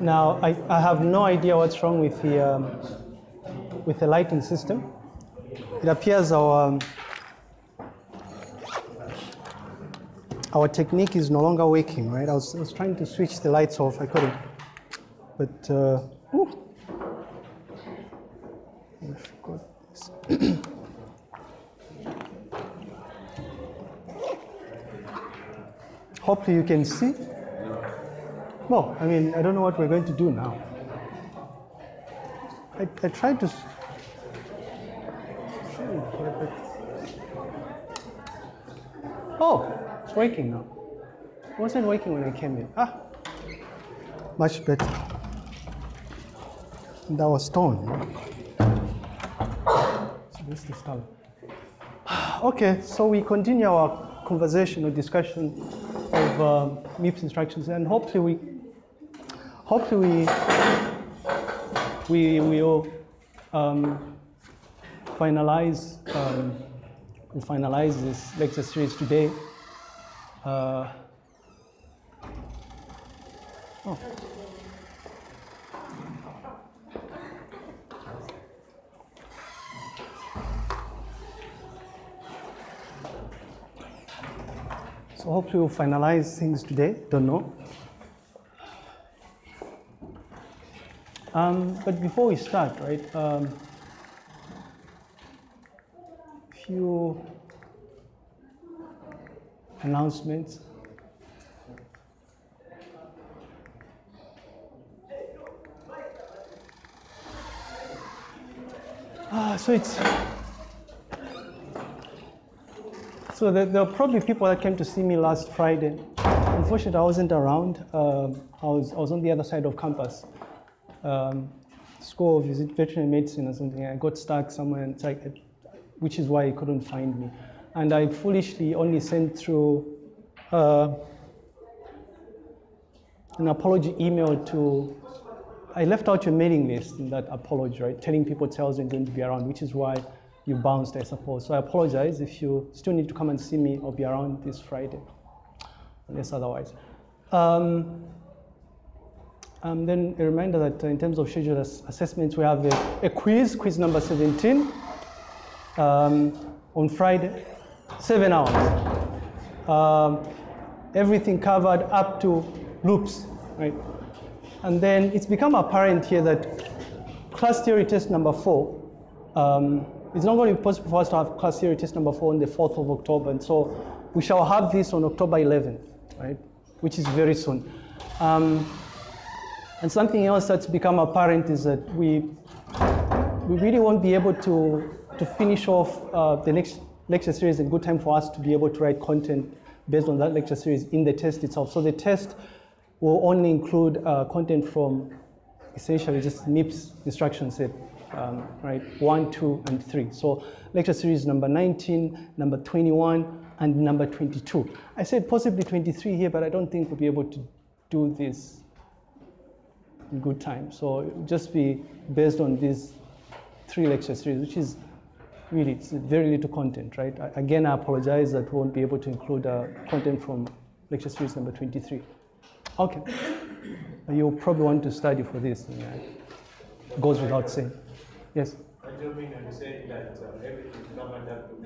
Now, I, I have no idea what's wrong with the, um, with the lighting system. It appears our, um, our technique is no longer working, right? I was, I was trying to switch the lights off, I couldn't. But, uh. I forgot this. Hopefully you can see. Well, I mean, I don't know what we're going to do now. I, I tried to. Oh, it's working now. It wasn't working when I came in. Ah, much better. That was stone. So this is stone. Okay, so we continue our conversation or discussion of um, MIPS instructions, and hopefully we, hopefully we, we will um, finalize, um, finalize this lecture series today. Uh, oh. So hopefully we'll finalize things today. Don't know. Um, but before we start, right? Um, few announcements. Ah, so it's so there, there are probably people that came to see me last Friday. Unfortunately, I wasn't around. Um, I, was, I was on the other side of campus. Um, School of Visit Veterinary Medicine or something. I got stuck somewhere, and which is why he couldn't find me. And I foolishly only sent through uh, an apology email to. I left out your mailing list in that apology, right? Telling people Charles isn't going to be around, which is why you bounced, I suppose. So I apologize if you still need to come and see me. I'll be around this Friday, unless otherwise. Um, um, then a reminder that uh, in terms of scheduled ass- assessments, we have a, a quiz, quiz number 17, um, on Friday, seven hours. Um, everything covered up to loops, right? And then it's become apparent here that class theory test number four, um, it's not going to be possible for us to have class theory test number four on the 4th of October. And so we shall have this on October 11th, right? Which is very soon. Um, and something else that's become apparent is that we, we really won't be able to, to finish off uh, the next lecture series in good time for us to be able to write content based on that lecture series in the test itself. So the test will only include uh, content from essentially just MIPS instruction set, um, right? One, two, and three. So lecture series number 19, number 21, and number 22. I said possibly 23 here, but I don't think we'll be able to do this in good time. So just be based on these three lecture series, which is really it's very little content, right? I- Again, I apologize that we won't be able to include uh, content from lecture series number 23. Okay. You'll probably want to study for this. and, uh, goes without saying. Yes. I do you mean I'm saying that uh, everything covered up to?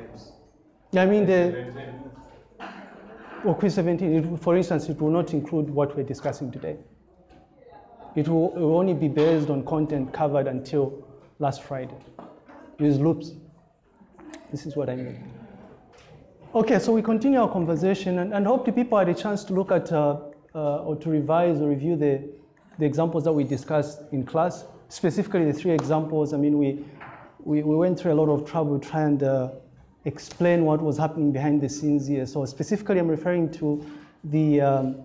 Yeah, I mean the well, quiz 17. It, for instance, it will not include what we're discussing today. It will, it will only be based on content covered until last Friday. Use loops. This is what I mean. Okay, so we continue our conversation and, and hope the people had a chance to look at uh, uh, or to revise or review the, the examples that we discussed in class, specifically the three examples. I mean, we, we, we went through a lot of trouble trying to uh, explain what was happening behind the scenes here. So specifically, I'm referring to the, um,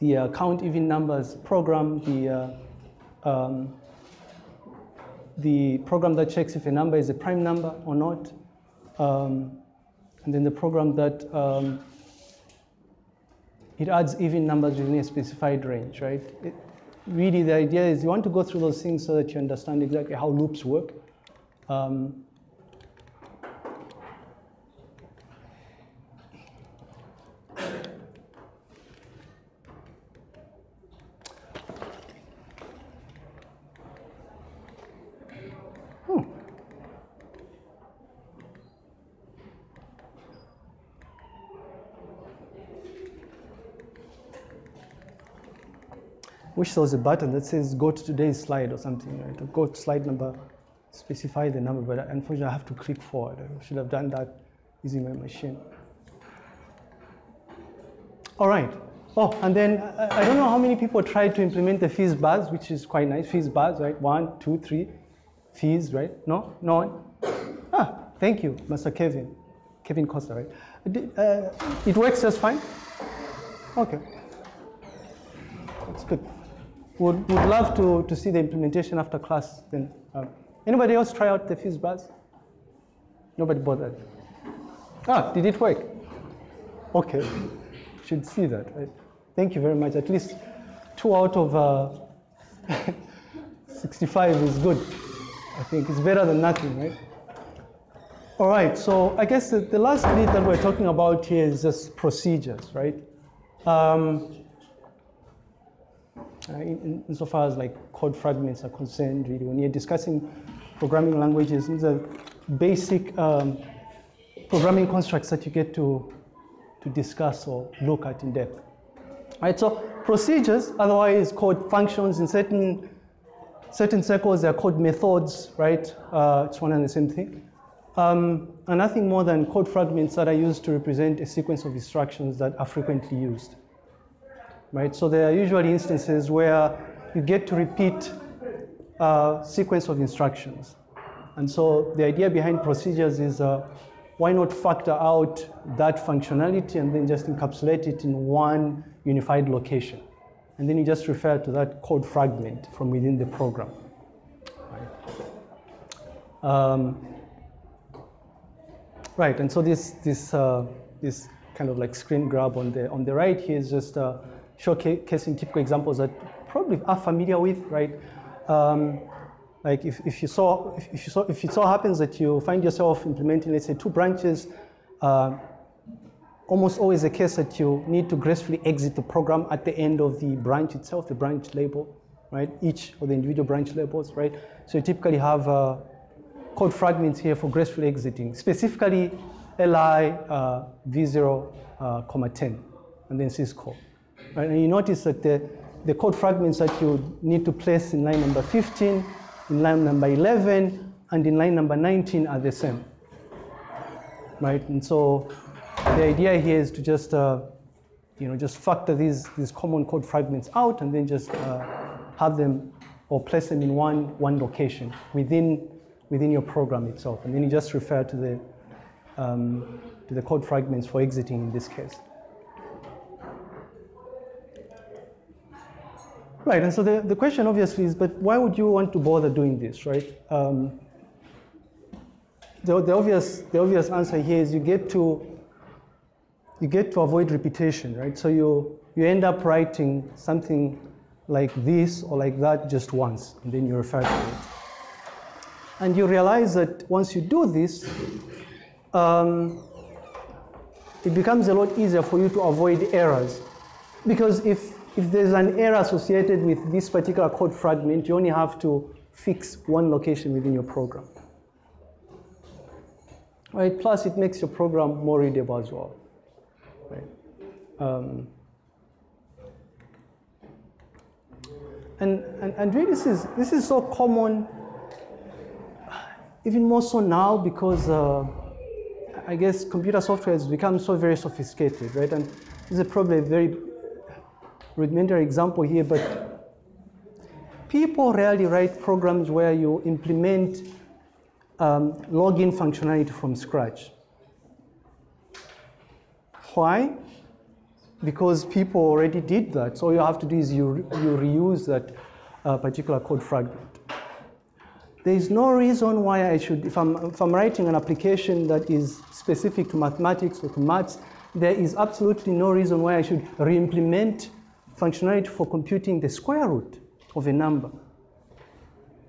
the uh, count even numbers program, the, uh, um, the program that checks if a number is a prime number or not, um, and then the program that um, it adds even numbers within a specified range, right? It, really, the idea is you want to go through those things so that you understand exactly how loops work. Um, wish there was a button that says go to today's slide or something, right? To go to slide number, specify the number, but unfortunately I have to click forward. I should have done that using my machine. All right. Oh, and then I don't know how many people tried to implement the FizzBuzz, which is quite nice. FizzBuzz, right? One, two, three, fizz, right? No? No one? Ah, thank you, Mr. Kevin. Kevin Costa, right? Uh, it works just fine? Okay. That's good would, would love to, to see the implementation after class. Then, um, anybody else try out the FizzBuzz? Nobody bothered. Ah, did it work? Okay, should see that. Right? Thank you very much. At least two out of uh, 65 is good. I think it's better than nothing, right? All right, so I guess the, the last bit that we're talking about here is just procedures, right? Um, uh, in, insofar as like code fragments are concerned, really, when you're discussing programming languages, these are basic um, programming constructs that you get to, to discuss or look at in depth. Right, so procedures, otherwise called functions in certain, certain circles, they're called methods, right? Uh, it's one and the same thing. Um, and nothing more than code fragments that are used to represent a sequence of instructions that are frequently used right? So there are usually instances where you get to repeat a sequence of instructions. And so the idea behind procedures is uh, why not factor out that functionality and then just encapsulate it in one unified location. And then you just refer to that code fragment from within the program. Right, um, right and so this, this, uh, this kind of like screen grab on the, on the right here is just uh, showcasing typical examples that probably are familiar with, right? Um, like if, if you saw, if, if, you saw, if it so happens that you find yourself implementing, let's say, two branches, uh, almost always the case that you need to gracefully exit the program at the end of the branch itself, the branch label, right? Each of the individual branch labels, right? So you typically have uh, code fragments here for gracefully exiting, specifically li uh, v0, uh, comma 10, and then syscall. Right? And you notice that the, the code fragments that you need to place in line number 15, in line number 11, and in line number 19 are the same. Right? And so the idea here is to just, uh, you know, just factor these, these common code fragments out and then just uh, have them or place them in one, one location within, within your program itself. And then you just refer to the, um, to the code fragments for exiting in this case. Right, and so the, the question obviously is, but why would you want to bother doing this, right? Um, the, the, obvious, the obvious answer here is you get to, you get to avoid repetition, right? So you, you end up writing something like this or like that just once, and then you refer to it. And you realize that once you do this, um, it becomes a lot easier for you to avoid errors. Because if if there's an error associated with this particular code fragment, you only have to fix one location within your program. Right? Plus, it makes your program more readable as well. Right? Um, and, and, and really, this is, this is so common, even more so now because uh, I guess computer software has become so very sophisticated, right? And this is probably a very rudimentary example here, but people rarely write programs where you implement um, login functionality from scratch. Why? Because people already did that. So all you have to do is you, you reuse that uh, particular code fragment. There is no reason why I should, if I'm, if I'm writing an application that is specific to mathematics or to maths, there is absolutely no reason why I should re-implement functionality for computing the square root of a number.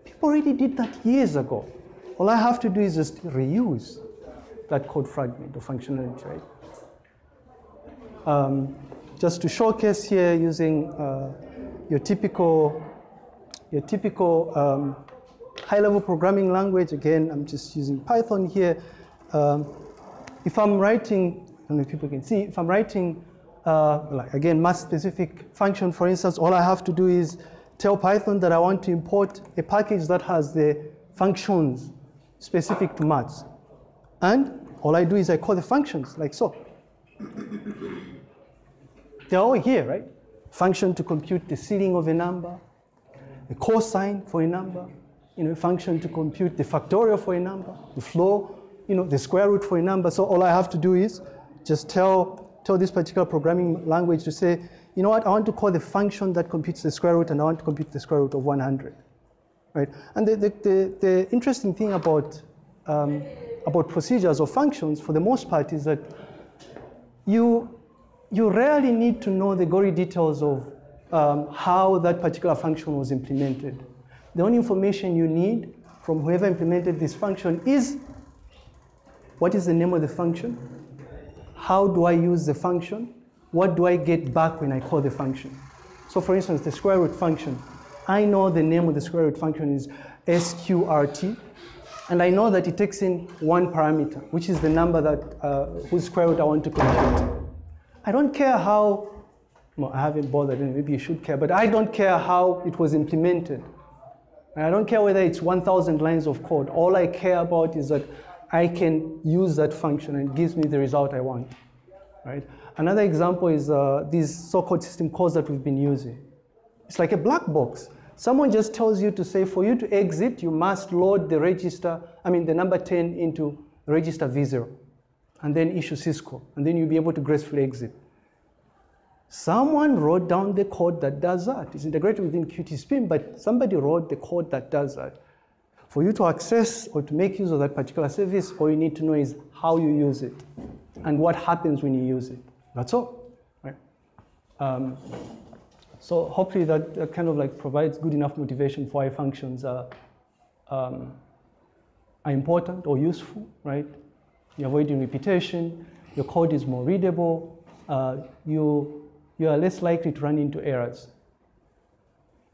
People already did that years ago. All I have to do is just reuse that code fragment or functionality, right? Um, just to showcase here using uh, your typical, your typical um, high-level programming language. Again, I'm just using Python here. Um, if I'm writing, I don't know if people can see, if I'm writing, uh, like again, math-specific function, for instance, all I have to do is tell Python that I want to import a package that has the functions specific to maths. And all I do is I call the functions like so. They're all here, right? Function to compute the ceiling of a number, the cosine for a number, you know, function to compute the factorial for a number, the floor, you know, the square root for a number. So all I have to do is just tell, tell this particular programming language to say, you know what, I want to call the function that computes the square root and I want to compute the square root of 100, right? And the, the, the, the interesting thing about, um, about procedures or functions for the most part is that you, you rarely need to know the gory details of um, how that particular function was implemented. The only information you need from whoever implemented this function is what is the name of the function? How do I use the function? What do I get back when I call the function? So for instance, the square root function. I know the name of the square root function is sqrt, and I know that it takes in one parameter, which is the number that uh, whose square root I want to compute. I don't care how, well, I haven't bothered, maybe you should care, but I don't care how it was implemented. I don't care whether it's 1,000 lines of code. All I care about is that I can use that function and it gives me the result I want, right? Another example is uh, these so-called system calls that we've been using. It's like a black box. Someone just tells you to say, for you to exit, you must load the register, I mean the number 10 into register V0, and then issue syscall, and then you'll be able to gracefully exit. Someone wrote down the code that does that. It's integrated within QtSpim, but somebody wrote the code that does that. For you to access or to make use of that particular service, all you need to know is how you use it and what happens when you use it. That's all, right? Um, so hopefully that, that, kind of like provides good enough motivation for why functions are, um, are important or useful, right? You're avoiding repetition, your code is more readable, uh, you you are less likely to run into errors.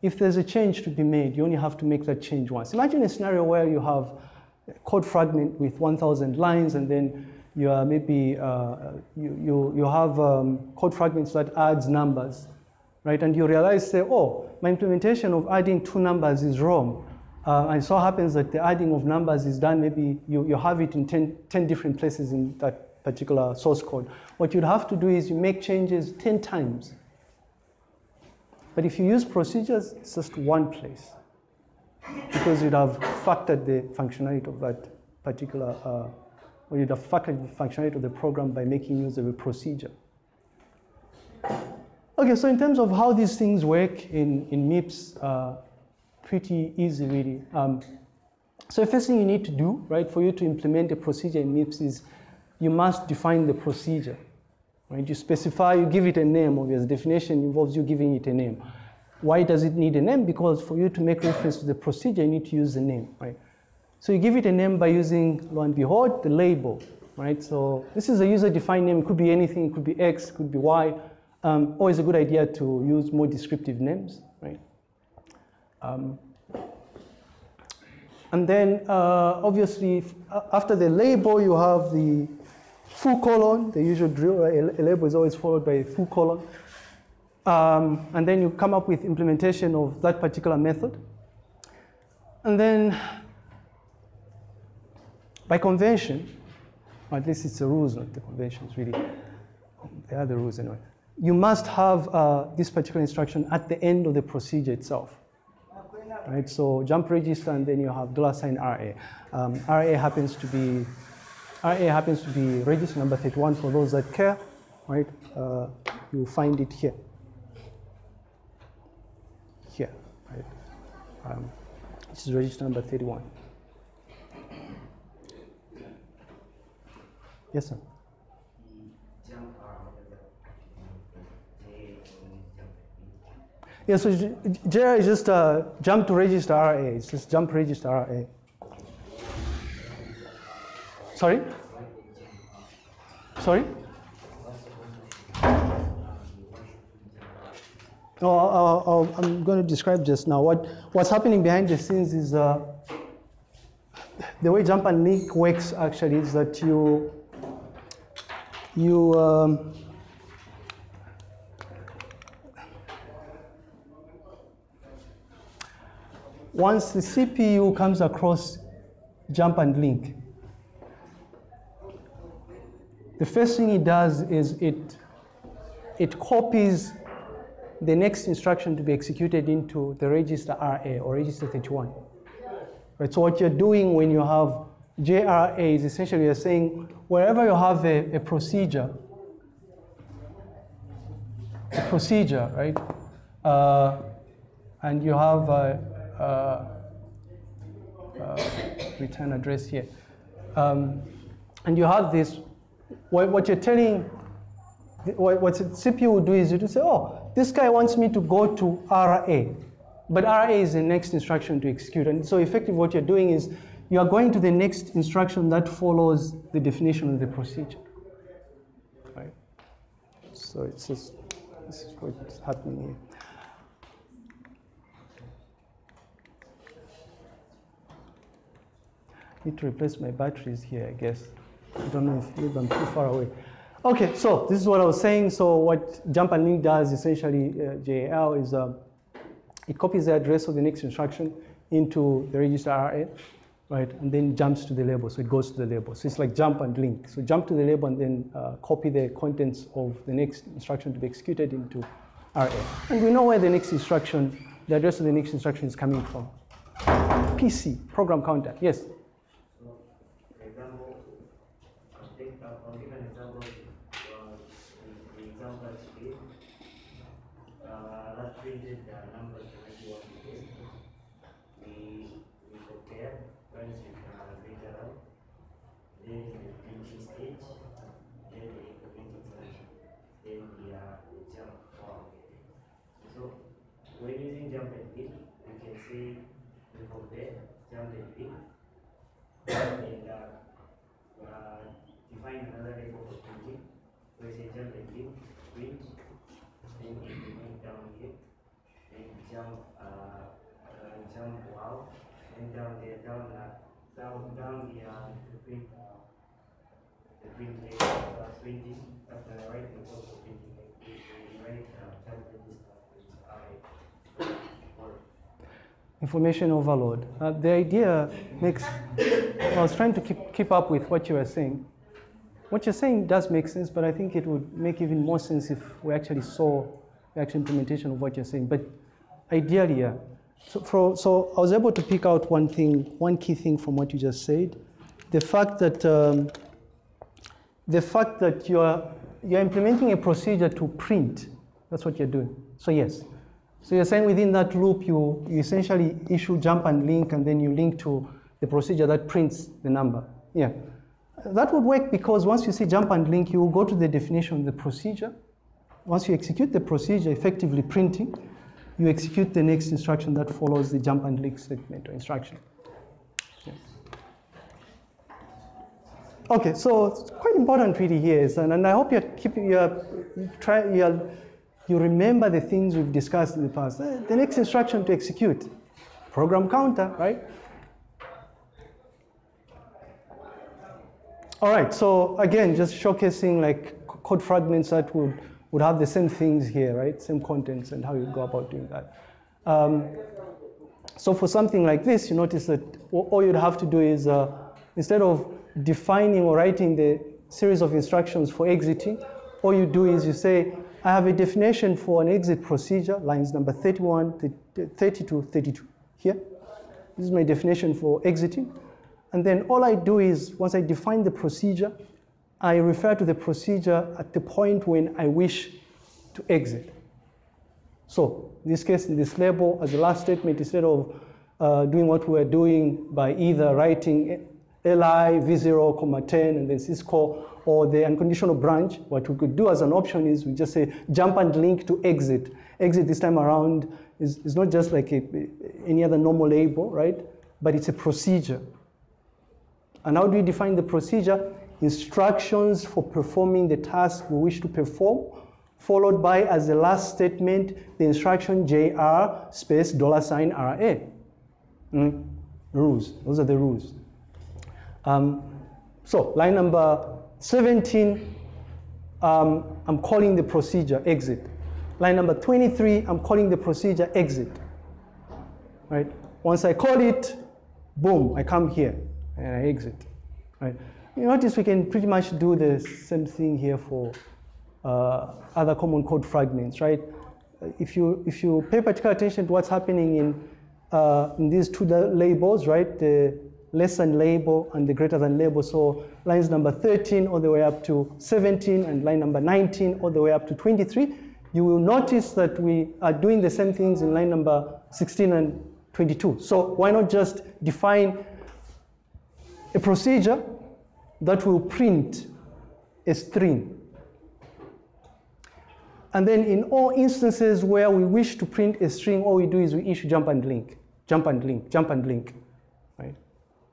If there's a change to be made, you only have to make that change once. Imagine a scenario where you have a code fragment with 1,000 lines and then you are maybe, uh, you, you, you have um, code fragments that adds numbers, right? And you realize, say, oh, my implementation of adding two numbers is wrong. Uh, and so happens that the adding of numbers is done, maybe you, you have it in 10, 10 different places in that particular source code. What you'd have to do is you make changes 10 times. But if you use procedures, it's just one place because you'd have factored the functionality of that particular, uh, or you'd have factored the functionality of the program by making use of a procedure. Okay, so in terms of how these things work in, in MIPS, uh, pretty easy really. Um, so the first thing you need to do, right, for you to implement a procedure in MIPS is you must define the procedure. Right? You specify, you give it a name, obvious definition involves you giving it a name. Why does it need a name? Because for you to make reference to the procedure, you need to use the name, right? So you give it a name by using, lo and behold, the label, right? So this is a user-defined name. It could be anything. It could be X, it could be Y. Um, always a good idea to use more descriptive names, right? Um, and then, uh, obviously, after the label, you have the full colon, the usual drill, a label is always followed by a full colon. Um, and then you come up with implementation of that particular method. And then by convention, at least it's the rules, not the conventions really, they are the rules anyway. You must have uh, this particular instruction at the end of the procedure itself. Right, so jump register and then you have dollar sign RA. Um, RA happens to be IA happens to be register number 31 for those that care, right? Uh, you find it here. Here, right? Um, this is register number 31. Yes, sir. Yeah, so JRA is just uh, jump to register RA. It's just jump register RA. Sorry? Sorry? Oh, I'll- I'll- I'm going to describe just now. What, what's happening behind the scenes is uh, the way jump and link works actually is that you, you, um, once the CPU comes across jump and link, the first thing it does is it, it copies the next instruction to be executed into the register RA or register 31. Right, so what you're doing when you have JRA is essentially you're saying wherever you have a, a procedure, a procedure, right, uh, and you have a, a, a return address here, um, and you have this, what, what you're telling, what, what CPU will do is you to say, oh, this guy wants me to go to RA, but RA is the next instruction to execute. And so effectively what you're doing is you are going to the next instruction that follows the definition of the procedure. Right? So it's just, this is what's happening here. Need to replace my batteries here, I guess. I don't know if maybe I'm too far away. Okay, so this is what I was saying. So what jump and link does essentially, uh, JAL is uh, it copies the address of the next instruction into the register RA, right, and then jumps to the label. So it goes to the label. So it's like jump and link. So jump to the label and then uh, copy the contents of the next instruction to be executed into RA. And we know where the next instruction, the address of the next instruction is coming from. PC, program counter. Yes. For example, I'll take, I'll I'll give an example, uh, the, the example that you gave. Uh, that the numbers directly on the. We, we compare, once we can figure out, then the printing stage, then the implementing stage, then the, uh, jump form. So, when using jump and link, we can say, we compare jump and link, and uh, uh, define another label of printing, where say jump and link, print, then implement down here, then jump, uh, jump out, and down there, down, uh, down, down the, uh, the print, uh, the print label, uh, printing, after the jump register, which information overload. Uh, the idea makes, I was trying to keep, keep up with what you were saying. What you're saying does make sense, but I think it would make even more sense if we actually saw the actual implementation of what you're saying. But ideally, yeah. So, for, so I was able to pick out one thing, one key thing from what you just said. The fact that, um, the fact that you're, you're implementing a procedure to print, that's what you're doing. So yes, so you're saying within that loop, you, you essentially issue jump and link, and then you link to the procedure that prints the number. Yeah. That would work because once you see jump and link, you will go to the definition of the procedure. Once you execute the procedure, effectively printing, you execute the next instruction that follows the jump and link statement or instruction. Okay, so it's quite important really here, is- and, and I hope you're keeping, you're, you try, you're, you remember the things we've discussed in the past. Eh, The next instruction to execute, program counter, right? All right, so again, just showcasing like code fragments that would, would have the same things here, right? Same contents and how you go about doing that. Um, so for something like this, you notice that all you'd have to do is, uh, instead of defining or writing the series of instructions for exiting, all you do is you say, I have a definition for an exit procedure, lines number 31, 30 to 32 here. This is my definition for exiting. And then all I do is, once I define the procedure, I refer to the procedure at the point when I wish to exit. So, in this case, in this label, as the last statement, instead of uh, doing what we are doing by either writing li v0, comma 10, and then syscall, or the unconditional branch, what we could do as an option is we just say jump and link to exit. Exit this time around is, is not just like a, any other normal label, right? But it's a procedure. And how do we define the procedure? Instructions for performing the task we wish to perform, followed by, as the last statement, the instruction JR space dollar sign RA. Mm, Rules, those are the rules. Um, so line number 17, um, I'm calling the procedure exit. Line number 23, I'm calling the procedure exit. Right? Once I call it, boom, I come here and I exit. Right? You notice we can pretty much do the same thing here for uh, other common code fragments, right? If you, if you pay particular attention to what's happening in, uh, in these two labels, right? The less than label and the greater than label. So lines number 13 all the way up to 17 and line number 19 all the way up to 23 you will notice that we are doing the same things in line number 16 and 22. So why not just define a procedure that will print a string. And then in all instances where we wish to print a string, all we do is we issue jump and link, jump and link, jump and link, right?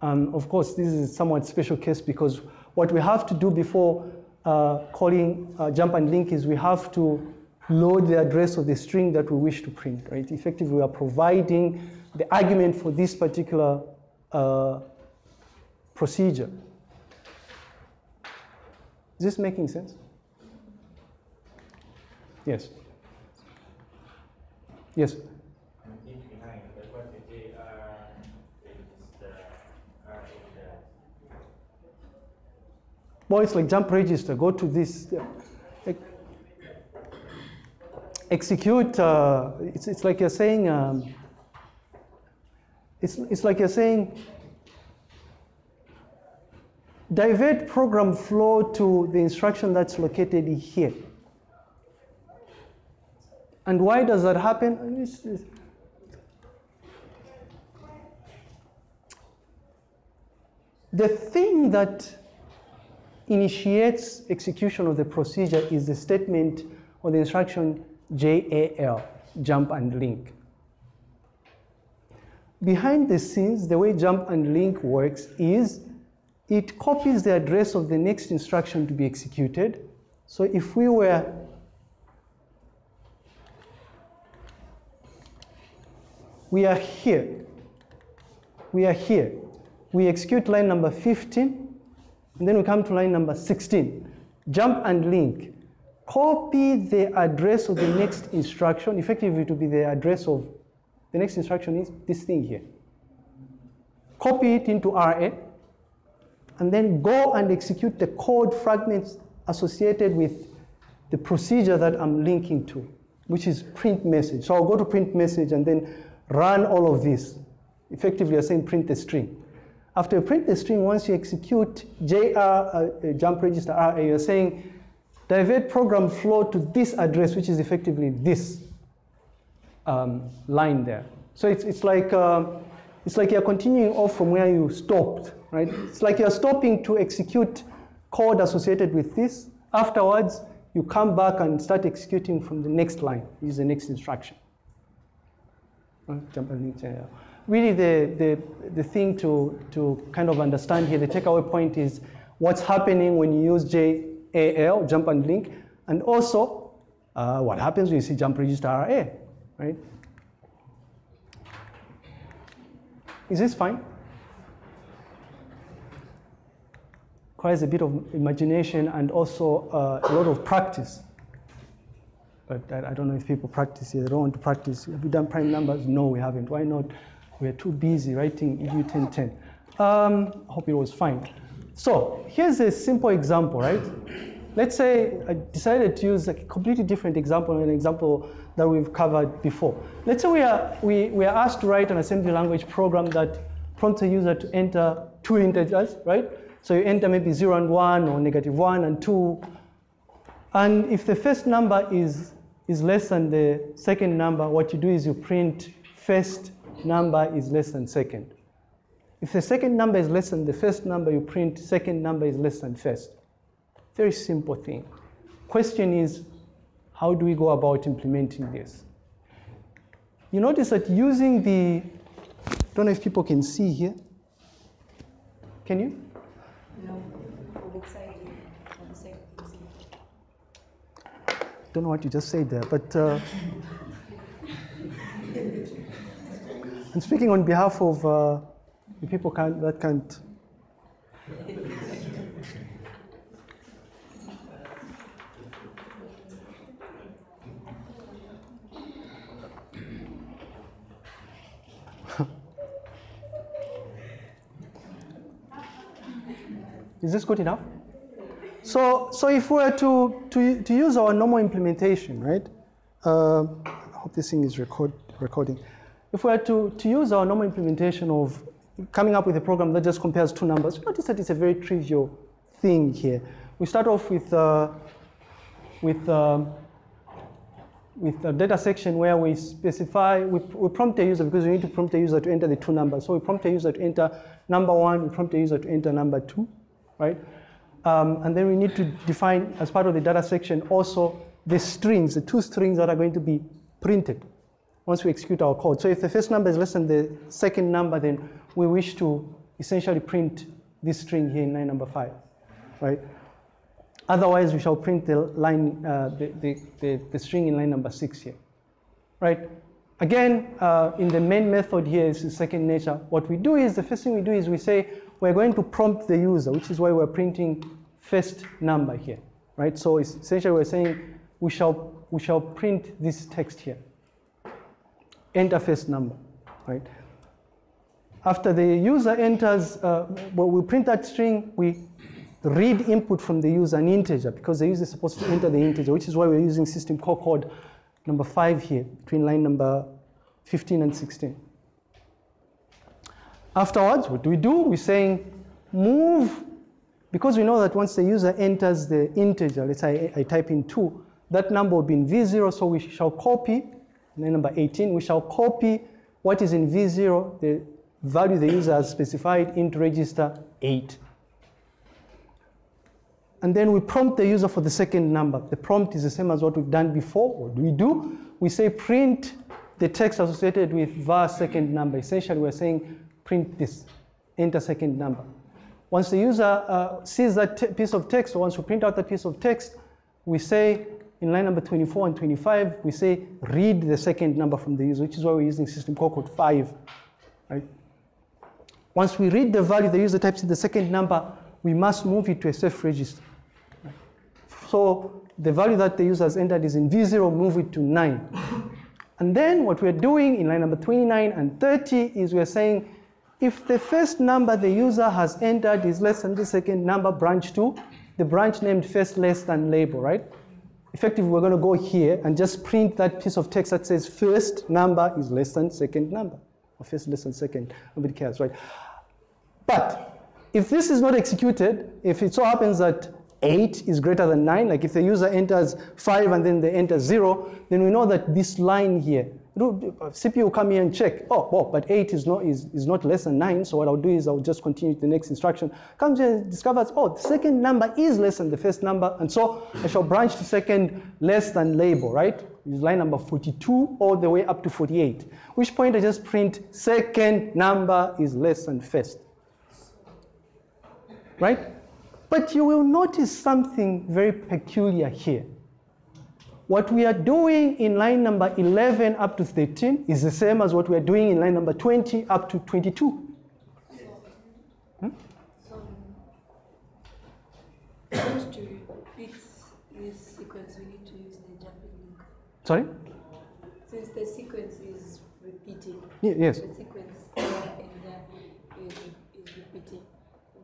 Um, of course, this is a somewhat special case because what we have to do before uh, calling uh, jump and link is we have to load the address of the string that we wish to print, right? Effectively, we are providing the argument for this particular uh, procedure. Is this making sense? Yes. Yes. Well, it's like jump register. Go to this. uh, execute. Uh, it's, it's like you're saying. Um, it's, it's like you're saying. Divert program flow to the instruction that's located here. And why does that happen? The thing that initiates execution of the procedure is the statement or the instruction JAL, jump and link. Behind the scenes, the way jump and link works is it copies the address of the next instruction to be executed. So if we were we are here. We are here. We execute line number 15, and then we come to line number 16. Jump and link. Copy the address of the next instruction. Effectively, it will be the address of the next instruction is this thing here. Copy it into RA, and then go and execute the code fragments associated with the procedure that I'm linking to, which is print message. So I'll go to print message and then run all of this. Effectively, you're saying print the string. After you print the string, once you execute JR, uh, uh, jump register RA, you're saying divert program flow to this address, which is effectively this um, line there. So it's, it's like um, it's like you're continuing off from where you stopped, right? It's like you're stopping to execute code associated with this. Afterwards, you come back and start executing from the next line, is the next instruction. Jump and link. Really, the, the, the thing to, to kind of understand here, the takeaway point is what's happening when you use JAL, jump and link, and also uh, what happens when you see jump register RA, right? Is this fine? Requires a bit of imagination and also uh, a lot of practice. But I, I don't know if people practice here. They don't want to practice. Have we done prime numbers? No, we haven't. Why not? We're too busy writing EU 1010. Um, hope it was fine. So here's a simple example, right? Let's say I decided to use a completely different example, an example that we've covered before. Let's say we are, we, we are asked to write an assembly language program that prompts a user to enter two integers, right? So you enter maybe zero and one or negative one and two. And if the first number is, is less than the second number, what you do is you print first number is less than second. If the second number is less than the first number, you print second number is less than first. Very simple thing. Question is, how do we go about implementing this? You notice that using the, I don't know if people can see here. Can you? Don't know what you just said there, but uh, I'm speaking on behalf of uh, the people can't, that can't. Is this good enough? So, so if we were to, to, to use our normal implementation, right? Uh, I hope this thing is record, recording. If we were to, to use our normal implementation of coming up with a program that just compares two numbers, notice that it's a very trivial thing here. We start off with, uh, with, um, with a data section where we specify, we, we prompt a user because we need to prompt a user to enter the two numbers. So we prompt a user to enter number one, we prompt a user to enter number two, right? Um, and then we need to define, as part of the data section, also the strings, the two strings that are going to be printed once we execute our code. So if the first number is less than the second number, then we wish to essentially print this string here in line number five, right? Otherwise, we shall print the line, uh, the, the, the, the string in line number six here, right? Again, uh, in the main method here is second nature. What we do is, the first thing we do is we say, we're going to prompt the user, which is why we're printing first number here, right? So essentially we're saying we shall, we shall print this text here. Enter first number, right? After the user enters, uh, well, we print that string, we read input from the user an integer because the user is supposed to enter the integer, which is why we're using system call code number five here between line number 15 and 16. Afterwards, what do we do? We're saying move, because we know that once the user enters the integer, let's say I, type in 2, that number will be in V0, so we shall copy, line number 18, we shall copy what is in V0, the value the user has specified into register 8. And then we prompt the user for the second number. The prompt is the same as what we've done before. What do we do? We say print the text associated with var second number. Essentially, we're saying print this, enter second number. Once the user uh, sees that piece of text, or once we print out that piece of text, we say in line number 24 and 25, we say read the second number from the user, which is why we're using system call code 5. Right? Once we read the value the user types in the second number, we must move it to a safe register. Right? So the value that the user has entered is in V0, move it to 9. And then what we're doing in line number 29 and 30 is we're saying if the first number the user has entered is less than the second number branch 2, the branch named first less than label, right? Effectively, we're going to go here and just print that piece of text that says first number is less than second number, or first less than second. Nobody cares, right? But if this is not executed, if it so happens that 8 is greater than 9, like if the user enters 5 and then they enter 0, then we know that this line here, Uh, CPU come here and check, oh, but 8 is not, is, is not less than 9, so what I'll do is I'll just continue the next instruction. Comes here and discovers, oh, the second number is less than the first number, and so I shall branch to second less than label, right? Is line number 42 all the way up to 48, which point I just print second number is less than first, right? But you will notice something very peculiar here. What we are doing in line number 11 up to 13 is the same as what we are doing in line number 20 up to 22. So, just to repeat this sequence, we need to use the jump and link. Sorry? Since the sequence is repeating, Ye- Yes. the sequence and there is, is repeating,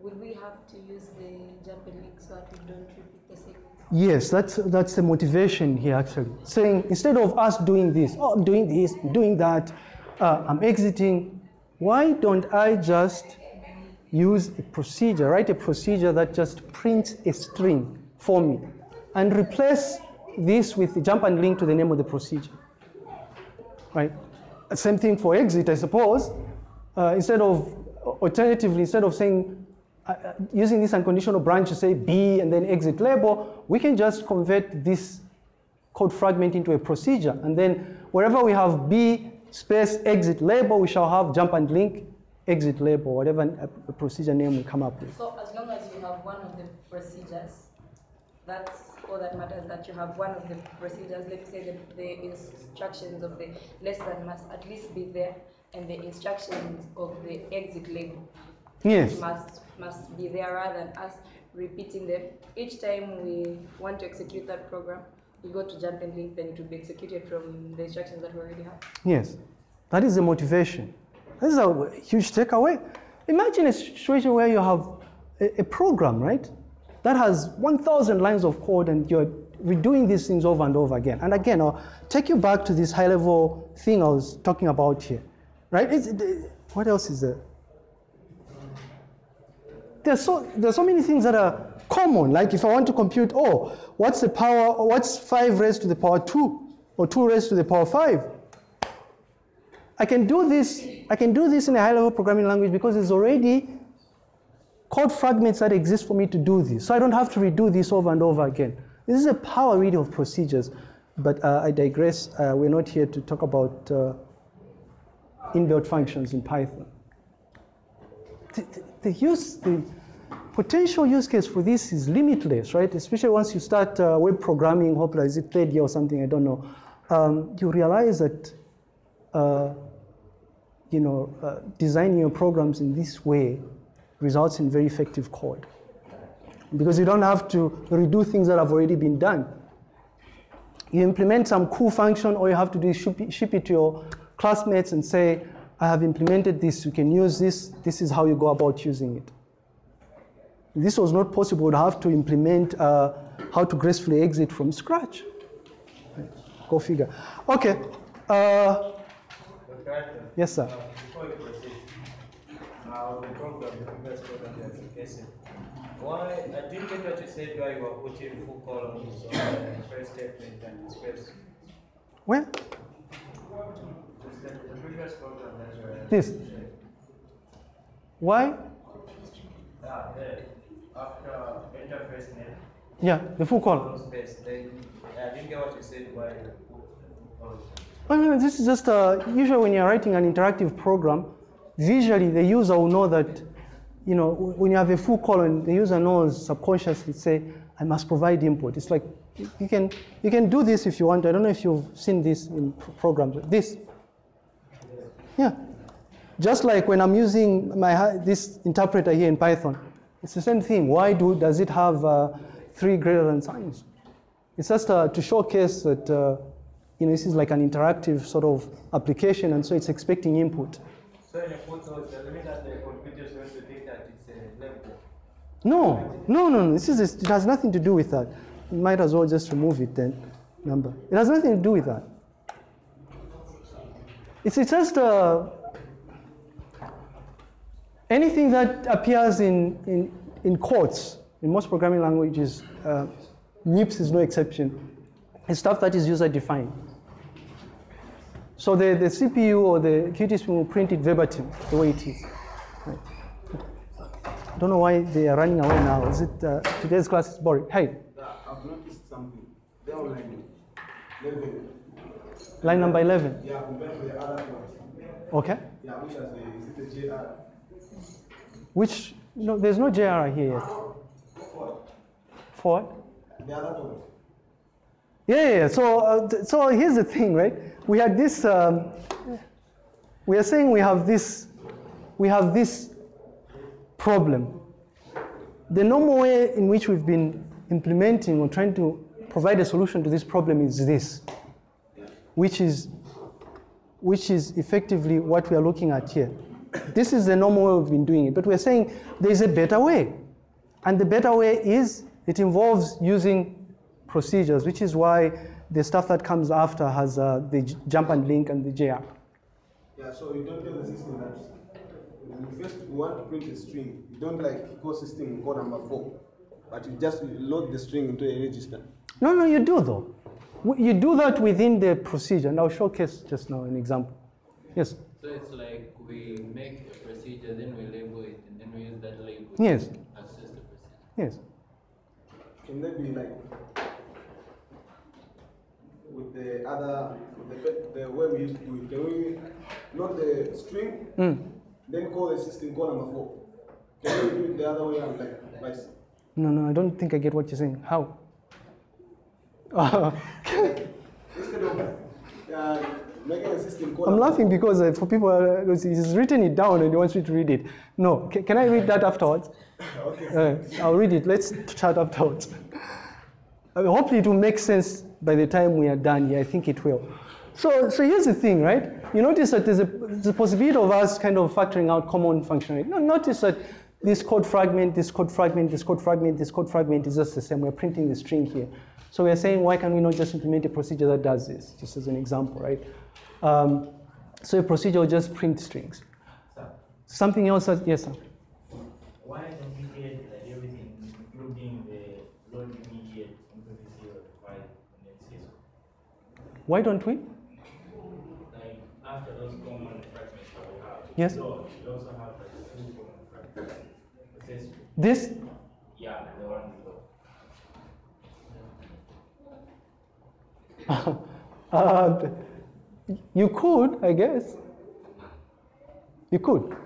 will we have to use the jump and link so that we don't repeat the sequence? Yes, that's, that's the motivation here actually. Saying instead of us doing this, oh, I'm doing this, doing that, uh, I'm exiting, why don't I just use a procedure, write a procedure that just prints a string for me and replace this with the jump and link to the name of the procedure. Right? Same thing for exit, I suppose. Uh, instead of, alternatively, instead of saying uh, uh, using this unconditional branch to say B and then exit label, we can just convert this code fragment into a procedure. And then wherever we have B space exit label, we shall have jump and link exit label, whatever uh, procedure name we come up with. So as long as you have one of the procedures, that's all that matters, that you have one of the procedures, let's say the, the instructions of the less than must at least be there, and the instructions of the exit label Yes. must, must be there rather than us repeating them. Each time we want to execute that program, we go to jump and link, then it will be executed from the instructions that we already have. Yes, that is the motivation. This is a huge takeaway. Imagine a situation where you have a, a program, right, that has 1,000 lines of code and you're redoing these things over and over again. And again, I'll take you back to this high level thing I was talking about here, right? It's, it- what else is there? There's so, there's so many things that are common. Like if I want to compute, oh, what's the power, what's 5 raised to the power 2 or 2 raised to the power 5? I can do this, I can do this in a high level programming language because there's already code fragments that exist for me to do this. So I don't have to redo this over and over again. This is a power really of procedures. But uh, I digress. Uh, we're not here to talk about uh, inbuilt functions in Python. The, use, the potential use case for this is limitless, right? Especially once you start uh, web programming, hopefully is it third year or something, I don't know. Um, you realize that uh, you know, uh, designing your programs in this way results in very effective code. Because you don't have to redo things that have already been done. You implement some cool function, all you have to do is ship ship it to your classmates and say, I have implemented this, you can use this, this is how you go about using it. If this was not possible, we'd have to implement uh, how to gracefully exit from scratch. Go figure. Okay. Uh, yes, sir. uh, Before you proceed, uh, the program, the previous program, the application, why, I didn't get what you said, why you were putting full columns on the first statement and space. Where? This. Why? Ah, Yeah, the full space, I mean, this is just uh, usually when you're writing an interactive program, visually the user will know that, you know, when you have a full colon, the user knows subconsciously, say, I must provide input. It's like you can you can do this if you want. I don't know if you've seen this in pro- programs. This, yeah, just like when I'm using my this interpreter here in Python, it's the same thing. Why do does it have uh, three greater than signs? It's just uh, to showcase that uh, you know this is like an interactive sort of application, and so it's expecting input. So in a photo, does it that the computer is going to think that it's a level? No, no, no, no. This is it has nothing to do with that. You might as well just remove it then. Number. It has nothing to do with that. It's, it's just uh, anything that appears in, in, in quotes in most programming languages. Uh, MIPS is no exception. It's stuff that is user defined. So the, the CPU or the QT will print it verbatim the way it is. Right. I don't know why they are running away now. Is it uh, today's class is boring? Hey, I've noticed something. They're online. Level. Line number 11. Yeah, compared to the other. Okay. Yeah, which has the, is it the JR? Which, no, there's no JR here yet. For what? The other yeah, yeah. So, uh, so here's the thing, right? We had this, um, we are saying we have this, we have this problem. The normal way in which we've been implementing or trying to provide a solution to this problem is this, which is, which is effectively what we are looking at here. This is the normal way we've been doing it, but we're saying there's a better way. And the better way is it involves using procedures, which is why the stuff that comes after has uh, the jump and link and the JR. Yeah, so you don't tell the system that you first want to print a string. You don't like call system call number four, but you just load the string into a register. No, no, you do though. W- You do that within the procedure, and I'll showcase just now an example. Yes. So it's like we make a procedure, then we label it, and then we use that label. Yes, Access the procedure. yes. Can that be like with the other with the, the way we used to do it? Can we not the string, Mm. then call the system call number four? Can we do it the other way around, like vice? No, no, I don't think I get what you're saying. How? Instead of uh, making a system call I'm laughing because uh, for people, uh, he's written it down and he wants me to read it. No, ca- can I read that afterwards? Okay. Uh, I'll read it. Let's chat afterwards. Uh, hopefully, it will make sense by the time we are done here. I think it will. So, so here's the thing, right? You notice that there's a, there's a possibility of us kind of factoring out common functionality. No, notice that this code fragment, this code fragment, this code fragment, this code fragment is just the same. We're printing the string here. So we're saying, why can we not just implement a procedure that does this? Just as an example, right? Um, so a procedure will just print strings. Sir, Something else, that, yes, sir. why don't we get like everything, including the load immediate MPVC or file and? Why don't we? Like after those common fragments that we have. Yes. Load, we also have like two common fragments. Access, This yeah, the one below. Uh, you could, I guess. You could.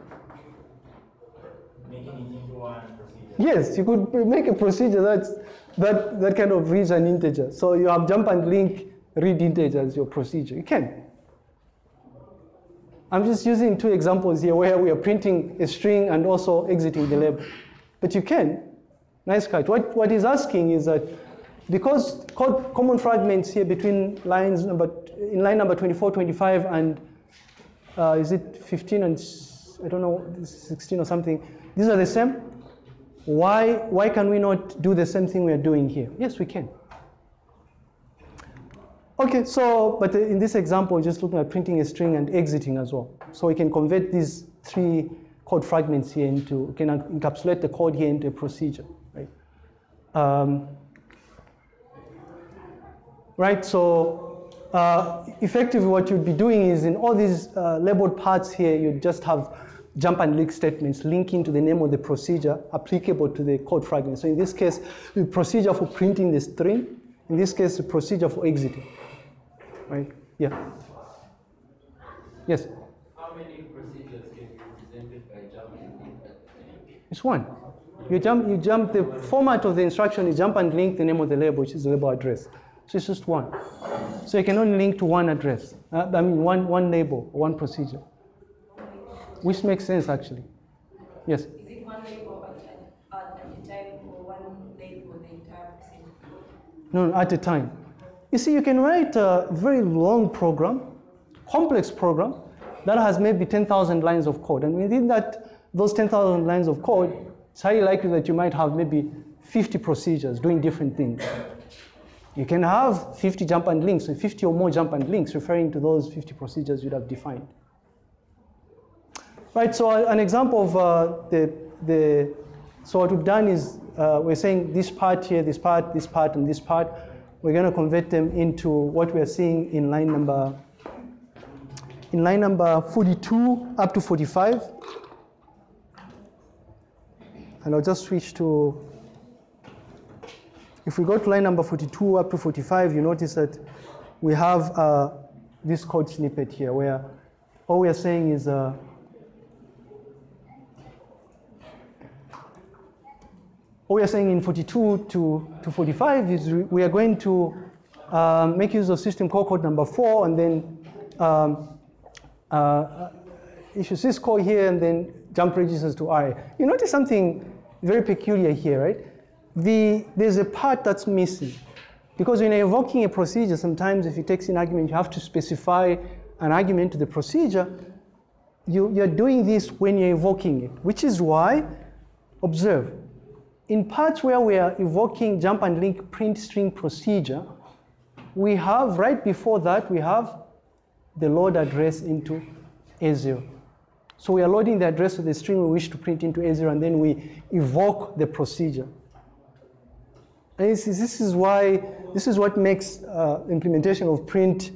Making it into one procedure. Yes, you could make a procedure that's, that, that kind of reads an integer. So you have jump and link read integer as your procedure. You can. I'm just using two examples here where we are printing a string and also exiting the label. But you can. Nice catch. What, what he's asking is that because co- common fragments here between lines number, in line number 24, 25, and uh, is it 15 and I don't know, 16 or something, these are the same. Why, why can we not do the same thing we are doing here? Yes, we can. Okay, so, but in this example, just looking at printing a string and exiting as well. So we can convert these three code fragments here into, can encapsulate the code here into a procedure, right? Um, right, so uh, effectively what you'd be doing is in all these uh, labeled parts here, you just have jump and link statements linking to the name of the procedure applicable to the code fragment. So in this case, the procedure for printing the string, in this case, the procedure for exiting, right? Yeah. Yes, How many procedures can be represented by jump and link? It's one. You jump, you jump, the format of the instruction is jump and link the name of the label, which is the label address. So it's just one. So you can only link to one address, uh, I mean, one, one label, one procedure, which makes sense actually. Yes. Is it one label at, a time or one label the entire procedure? No, no, at a time. You see, you can write a very long program, complex program, that has maybe 10,000 lines of code. And within that, those 10,000 lines of code, it's highly likely that you might have maybe 50 procedures doing different things. You can have 50 jump and links, so 50 or more jump and links referring to those 50 procedures you'd have defined. Right, so an example of uh, the, the, so what we've done is uh, we're saying this part here, this part, this part, and this part, we're going to convert them into what we are seeing in line number, in line number 42 up to 45. And I'll just switch to, if we go to line number 42 up to 45, you notice that we have uh, this code snippet here where all we are saying is uh, what we are saying in 42 to, to 45 is we- are going to um, make use of system call code number four and then um, uh, issue syscall here and then jump registers to RA. You notice something very peculiar here, right? The, there's a part that's missing. Because when you're invoking a procedure, sometimes if it takes an argument, you have to specify an argument to the procedure. You, you're doing this when you're invoking it, which is why, observe, in parts where we are invoking jump and link print string procedure, we have, right before that, we have the load address into A0. So we are loading the address of the string we wish to print into A0 and then we evoke the procedure. And this is, this is why, this is what makes uh, implementation of print,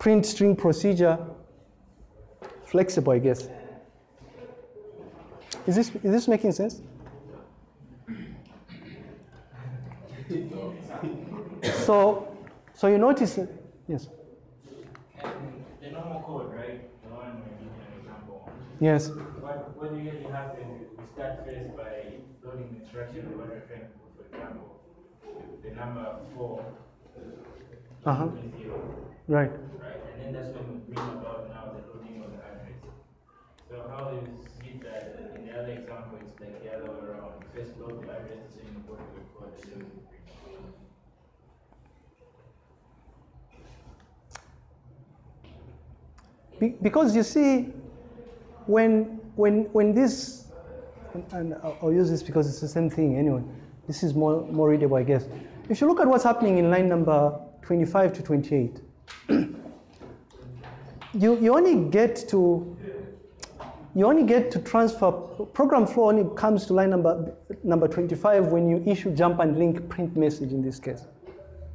print string procedure flexible, I guess. Is this, is this making sense? so, so you notice, yes. Yes, What, what usually happens is we start first by loading the instruction we want to try to put, for example, the number four, Uh-huh. zero, right. right? And then that's when we bring about now the loading of the address. So how is it that in the other example, it's like the other way around? First load the address, then you go to the code, we bring it. Be- because you see, when when when this, and I'll use this because it's the same thing anyway. This is more more readable, I guess. If you look at what's happening in line number 25 to 28, you you only get to you only get to transfer program flow only comes to line number number 25 when you issue jump and link print message in this case.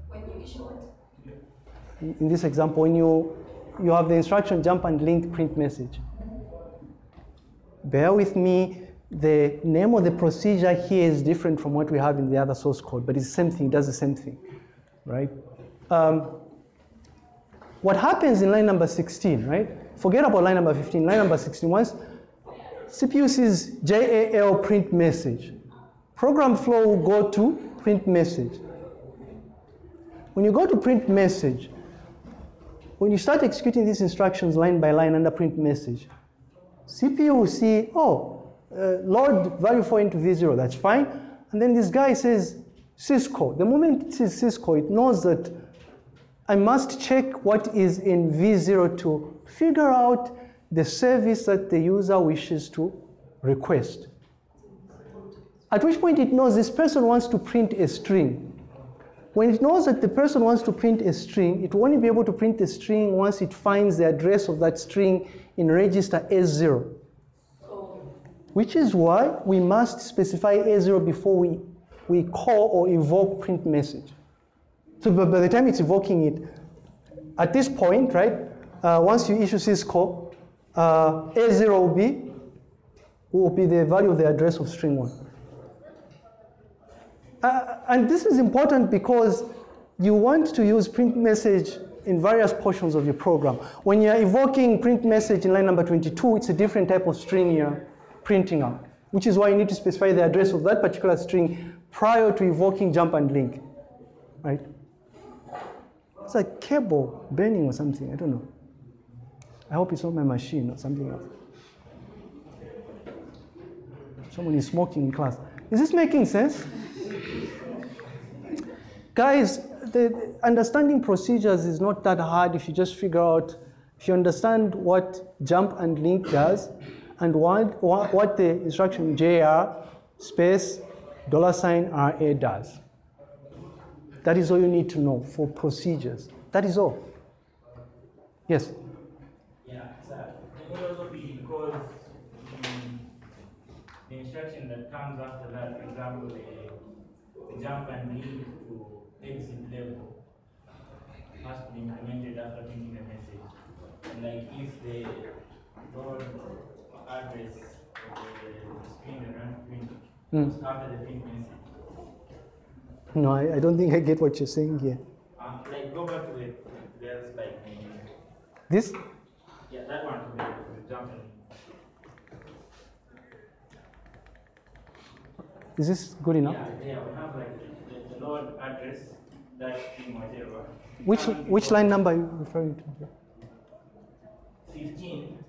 When you issue what? in in this example, when you, you have the instruction jump and link print message. Bear with me, the name of the procedure here is different from what we have in the other source code, but it's the same thing, it does the same thing, right? Um, what happens in line number 16, right? Forget about line number 15, line number 16, once CPU sees JAL print message, program flow will go to print message. When you go to print message, when you start executing these instructions line by line under print message, CPU will see, oh, uh, load value 4 into V0, that's fine. And then this guy says syscall. The moment it says syscall, it knows that I must check what is in V0 to figure out the service that the user wishes to request. At which point it knows this person wants to print a string. When it knows that the person wants to print a string, it will only be able to print the string once it finds the address of that string in register A0. Which is why we must specify A0 before we, we call or evoke print message. So by by the time it's evoking it, at this point, right, uh, once you issue syscall, uh, A0 will be, will be the value of the address of string one. Uh, and this is important because you want to use print message in various portions of your program. When you're evoking print message in line number 22, it's a different type of string you're printing out, which is why you need to specify the address of that particular string prior to evoking jump and link, right? It's a cable burning or something, I don't know. I hope it's not my machine or something else. Someone is smoking in class. Is this making sense? Guys, the, understanding procedures is not that hard if you just figure out, if you understand what jump and link does, and what, what the instruction JR space dollar sign RA does. That is all you need to know for procedures. That is all. Yes? Yeah, so it will also be because the, that comes after that, for example, the, the jump and link to exit label must be implemented after printing the message. And like if the load address of the, screen runs print is after the print message. No, I, I don't think I get what you're saying here. Uh, like go back to the, there's like the, This? yeah, that one, to the, to the jump and Is this good enough? Yeah, yeah, we have like the, the load address, that thing, whatever. Which, which line number are you referring to? Fifteen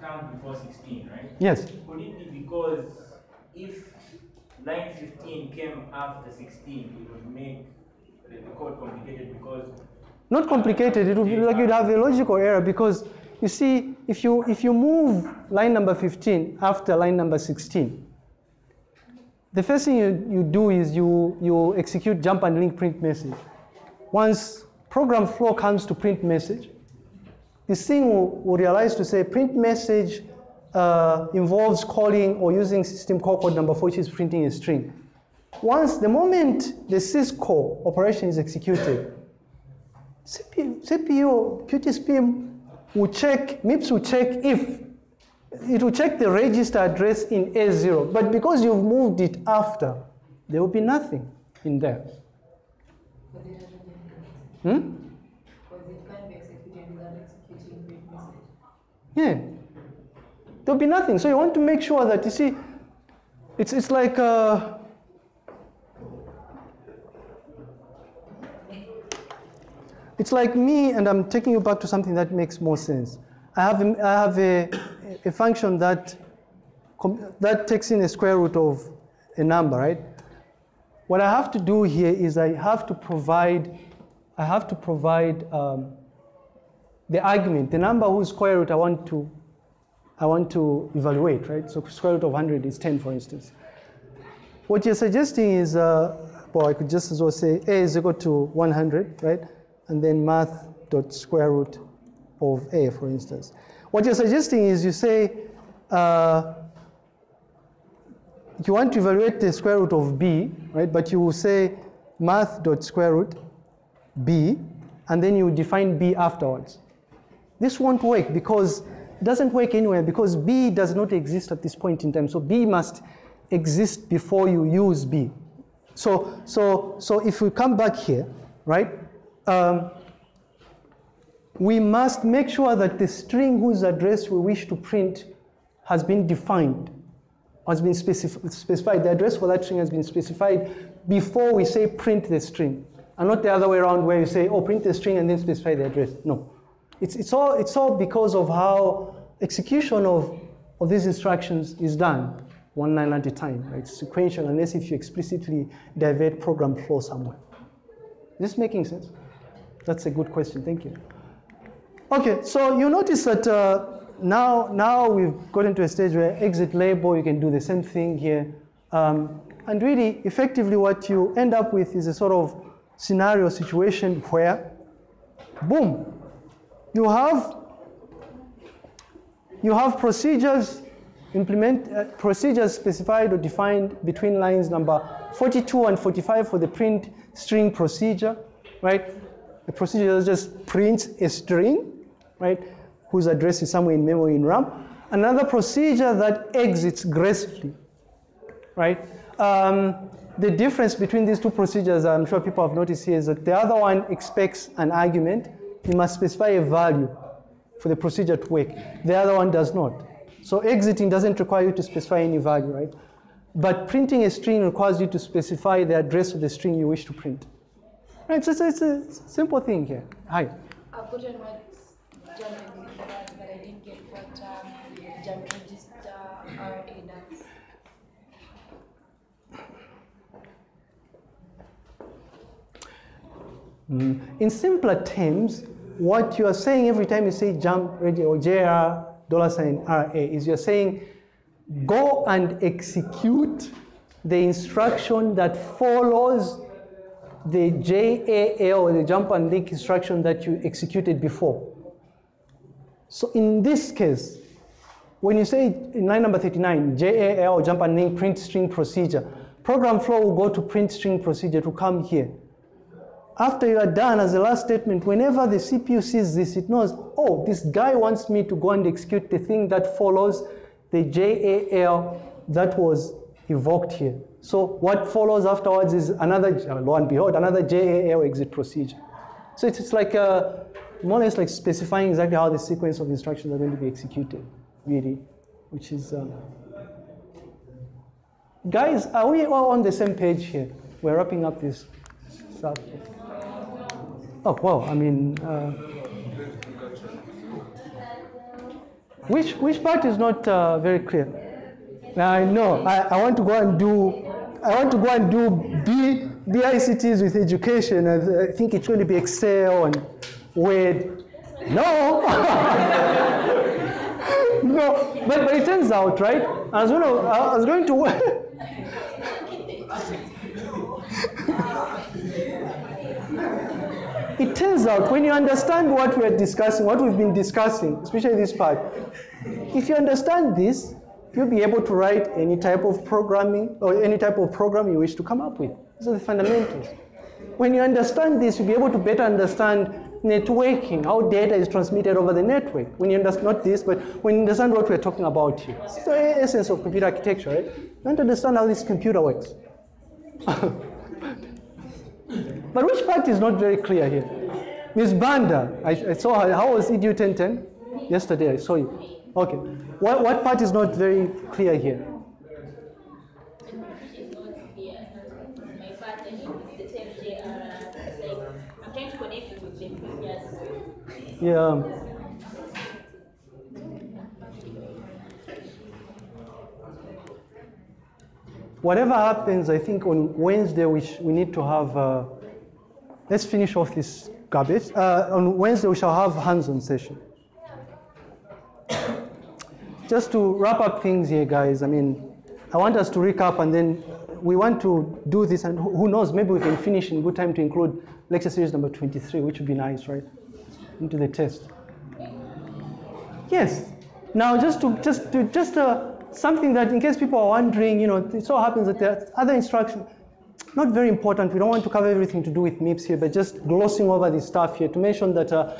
comes before sixteen, right? Yes. Could it be because if line fifteen came after sixteen, it would make the, the code complicated because Not complicated, it would be like you'd have a logical error because you see, if you, if you move line number 15 after line number 16, the first thing you, you do is you, you execute jump and link print message. Once program flow comes to print message, this thing will, will realize to say print message uh, involves calling or using system call code number which is printing a string. Once the moment the syscall operation is executed, CPU, CPU QtSpim will check, MIPS will check if, it will check the register address in A0, but because you've moved it after, there will be nothing in there. Hmm? Yeah. There'll be nothing. So you want to make sure that you see, it's it's like uh, it's like me, and I'm taking you back to something that makes more sense. I have a, I have a, a function that that takes in a square root of a number, right? What I have to do here is I have to provide I have to provide um, the argument, the number whose square root I want to I want to evaluate, right? So square root of 100 is 10, for instance. What you're suggesting is, uh, well, I could just as well say a is equal to 100, right? And then math dot square root of a, for instance. What you're suggesting is you say uh, you want to evaluate the square root of b, right? But you will say math dot square root b, and then you define b afterwards. This won't work because it doesn't work anywhere because b does not exist at this point in time. So b must exist before you use b. So so so if we come back here, right? Um, we must make sure that the string whose address we wish to print has been defined, has been specif- specified. The address for that string has been specified before we say print the string, and not the other way around where you say, oh, print the string and then specify the address. No. It's, it's, all, it's all because of how execution of, of these instructions is done, one line at a time, right? It's sequential, unless if you explicitly divert program flow somewhere. Is this making sense? That's a good question, thank you. Okay, so you notice that uh, now, now we've gotten to a stage where exit label, you can do the same thing here. Um, and really, effectively, what you end up with is a sort of scenario situation where, boom, you have you have procedures implement uh, procedures specified or defined between lines number 42 and 45 for the print string procedure, right? The procedure just prints a string, right, whose address is somewhere in memory in RAM. Another procedure that exits gracefully, right? Um, the difference between these two procedures, I'm sure people have noticed here, is that the other one expects an argument. You must specify a value for the procedure to work. The other one does not. So exiting doesn't require you to specify any value, right? But printing a string requires you to specify the address of the string you wish to print. Right, so it's, it's a simple thing here. Hi. I've what But I didn't get um, jump register RA. Mm. In simpler terms, what you are saying every time you say jump ready or JR dollar sign RA is you're saying go and execute the instruction that follows the JAL the jump and link instruction that you executed before. So in this case, when you say in line number 39, JAL jump and link print string procedure, program flow will go to print string procedure to come here. After you are done, as a last statement, whenever the CPU sees this, it knows, oh, this guy wants me to go and execute the thing that follows the JAL that was evoked here. So what follows afterwards is another, lo and behold, another JAL exit procedure. So it's like a, more or less like specifying exactly how the sequence of instructions are going to be executed, really, which is. Um, guys, are we all on the same page here? We're wrapping up this stuff. Oh, well, I mean, uh, which, which part is not uh, very clear? Now I know, I, I want to go and do, I want to go and do B, BICTs with education. I, I think it's going to be Excel and Word. No! no, but, but it turns out, right? Was going to, I was going to it turns out when you understand what we're discussing, what we've been discussing, especially this part, if you understand this, you'll be able to write any type of programming or any type of program you wish to come up with. These are the fundamentals. When you understand this, you'll be able to better understand networking, how data is transmitted over the network. When you understand, not this, but when you understand what we're talking about here. It's the essence of computer architecture, right? You want to understand how this computer works. But which part is not very clear here? Miss Banda, I, I saw her. How was EDU 1010? Yesterday, I saw you. Okay. What, what part is not very clear here? is not clear. My part, I think it's the same JR. It's like I'm trying to connect it with the previous. Yeah. Whatever happens, I think on Wednesday we, we need to have. Uh, let's finish off this garbage. Uh, on Wednesday we shall have hands-on session. Just to wrap up things here, guys. I mean, I want us to recap and then we want to do this, and who who knows, maybe we can finish in good time to include lecture series number 23, which would be nice, right? Into the test. Yes. Now, just to just to just uh, something that, in case people are wondering, you know, it so happens that there are other instructions. Not very important. We don't want to cover everything to do with MIPS here, but just glossing over this stuff here to mention that uh,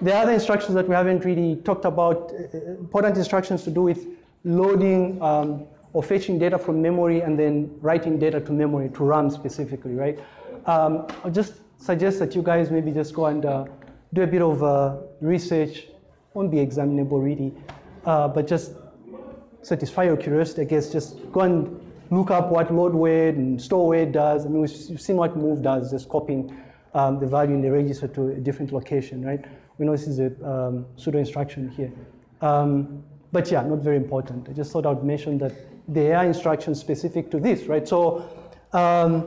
there are other instructions that we haven't really talked about. uh, important instructions to do with loading um, or fetching data from memory and then writing data to memory to RAM specifically, right? Um, I'll just suggest that you guys maybe just go and uh, do a bit of uh, research. Won't be examinable really, uh, but just satisfy your curiosity, I guess. Just go and look up what load word and store word does. I mean, we've we've seen what move does, just copying um, the value in the register to a different location, right? We know this is a um, pseudo instruction here. Um, but yeah, not very important. I just thought I'd mention that there are instructions specific to this, right? So um,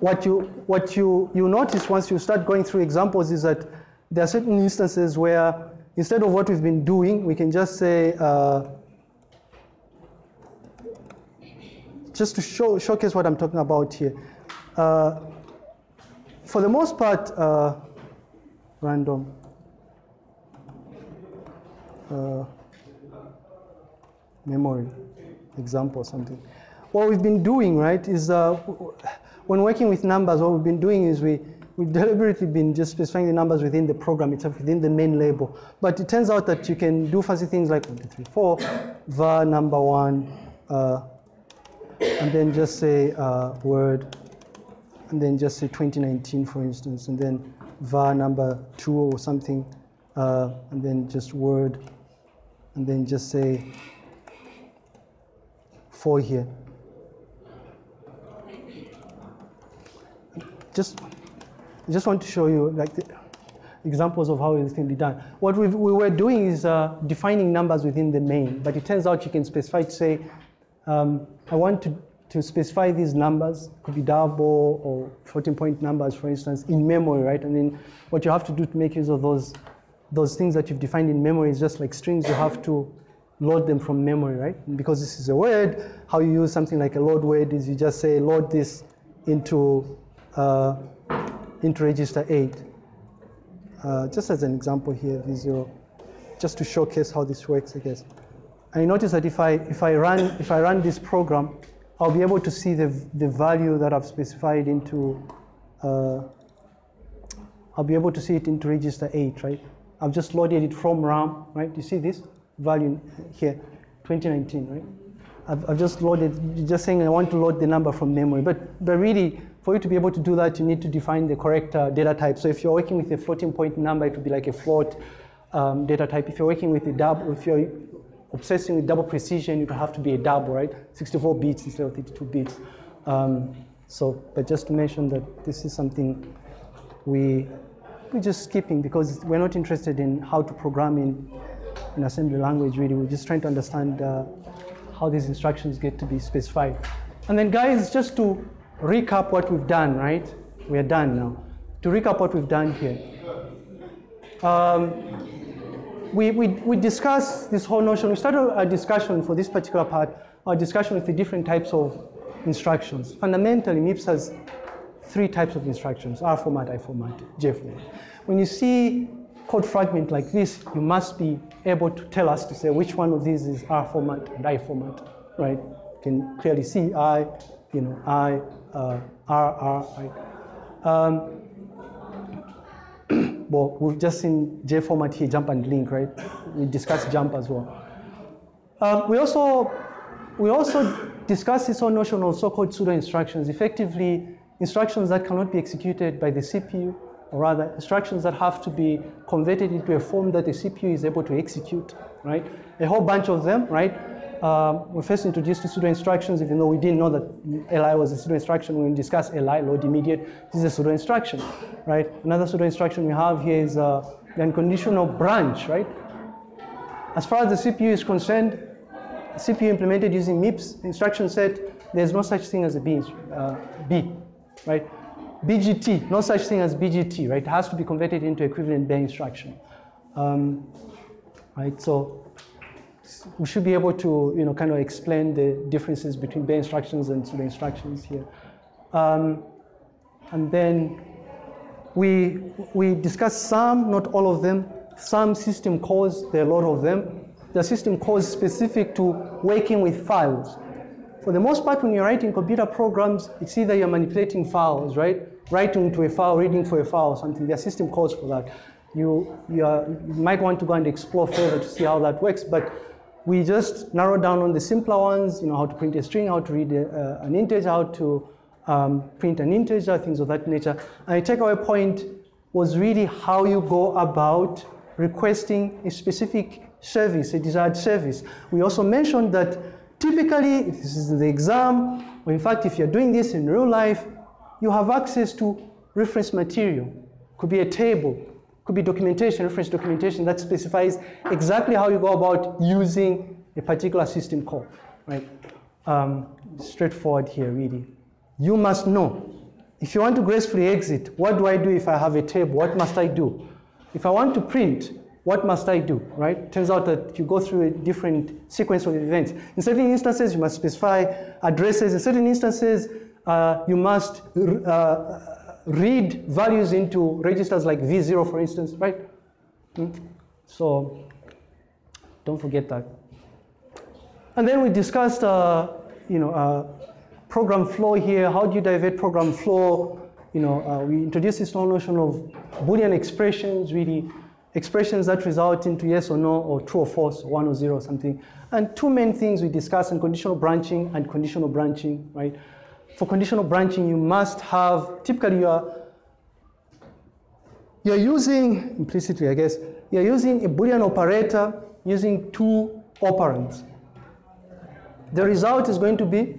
what you what you you notice once you start going through examples is that there are certain instances where instead of what we've been doing, we can just say uh, just to show showcase what I'm talking about here. Uh, for the most part, uh, random. Uh, memory example or something. What we've been doing, right, is uh, when working with numbers, what we've been doing is we, we've deliberately been just specifying the numbers within the program itself, within the main label. But it turns out that you can do fancy things like 1, 2, 3, 4, var number one, uh, and then just say uh, word, and then just say 2019, for instance, and then var number two or something, uh, and then just word, and then just say four here. Just, I just want to show you like examples of how this can be done. What we were doing is uh, defining numbers within the main, but it turns out you can specify to say, um, I want to, to specify these numbers, could be double or floating point numbers, for instance, in memory, right? And then what you have to do to make use of those, those things that you've defined in memory is just like strings, you have to load them from memory, right? And because this is a word, how you use something like a load word is you just say load this into, uh, into register 8. Uh, just as an example here, V0, just to showcase how this works, I guess. And you notice that if I, if I, run, if I run this program, I'll be able to see the, the value that I've specified into, uh, I'll be able to see it into register 8, right? I've just loaded it from RAM, right? You see this value here, 2019, right? I've, I've just loaded, just saying I want to load the number from memory. But, but really, for you to be able to do that, you need to define the correct uh, data type. So if you're working with a floating point number, it would be like a float um, data type. If you're working with a double, if you're obsessing with double precision, it would have to be a double, right? 64 bits instead of 32 bits. Um, so, but just to mention that this is something we, we're just skipping because we're not interested in how to program in, in assembly language really. We're just trying to understand uh, how these instructions get to be specified. And then guys, just to recap what we've done, right? We're done now. To recap what we've done here. Um, we, we, we discussed this whole notion, we started a discussion for this particular part, our discussion with the different types of instructions. Fundamentally, MIPS has three types of instructions, R format, I format, J format. When you see code fragment like this, you must be able to tell us to say which one of these is R format and I format, right? You can clearly see I, you know, I, uh, R, R, I. Um, well, we've just seen J format here, jump and link, right? We discussed jump as well. Um, we also we also discussed this whole notion of so-called pseudo instructions, effectively instructions that cannot be executed by the CPU or rather instructions that have to be converted into a form that the CPU is able to execute, right? A whole bunch of them, right? Um, we first introduced to pseudo instructions, even though we didn't know that LI was a pseudo instruction. When we discuss LI, load immediate, this is a pseudo instruction, right? Another pseudo instruction we have here is uh, the unconditional branch, right? As far as the CPU is concerned, CPU implemented using MIPS instruction set, there's no such thing as a B, uh, B, right? BGT, no such thing as BGT, right? It has to be converted into equivalent bare instruction, um, right? So we should be able to, you know, kind of explain the differences between bare instructions and pseudo instructions here. Um, and then we, we discussed some, not all of them, some system calls, there are a lot of them. The system calls specific to working with files. For the most part, when you're writing computer programs, it's either you're manipulating files, right? Writing to a file, reading for a file something. Are system calls for that. You, you, are, you might want to go and explore further to see how that works, but we just narrowed down on the simpler ones, you know, how to print a string, how to read a, uh, an integer, how to um, print an integer, things of that nature. And the takeaway point was really how you go about requesting a specific service, a desired service. We also mentioned that typically, if this is the exam, or in fact, if you're doing this in real life, you have access to reference material. Could be a table, could be documentation, reference documentation that specifies exactly how you go about using a particular system call, right? Um, straightforward here, really. You must know. If you want to gracefully exit, what do I do if I have a table? What must I do? If I want to print, what must I do, right? Turns out that you go through a different sequence of events. In certain instances, you must specify addresses. In certain instances, uh, you must uh, read values into registers like V0, for instance, right? Hmm? So don't forget that. And then we discussed, uh, you know, uh, program flow here. How do you divert program flow? You know, uh, we introduced this whole notion of Boolean expressions, really expressions that result into yes or no, or true or false, or one or zero or something. And two main things we discussed in conditional branching and conditional branching, right? For conditional branching, you must have, typically you are, you're using, implicitly I guess, you're using a Boolean operator using two operands. The result is going to be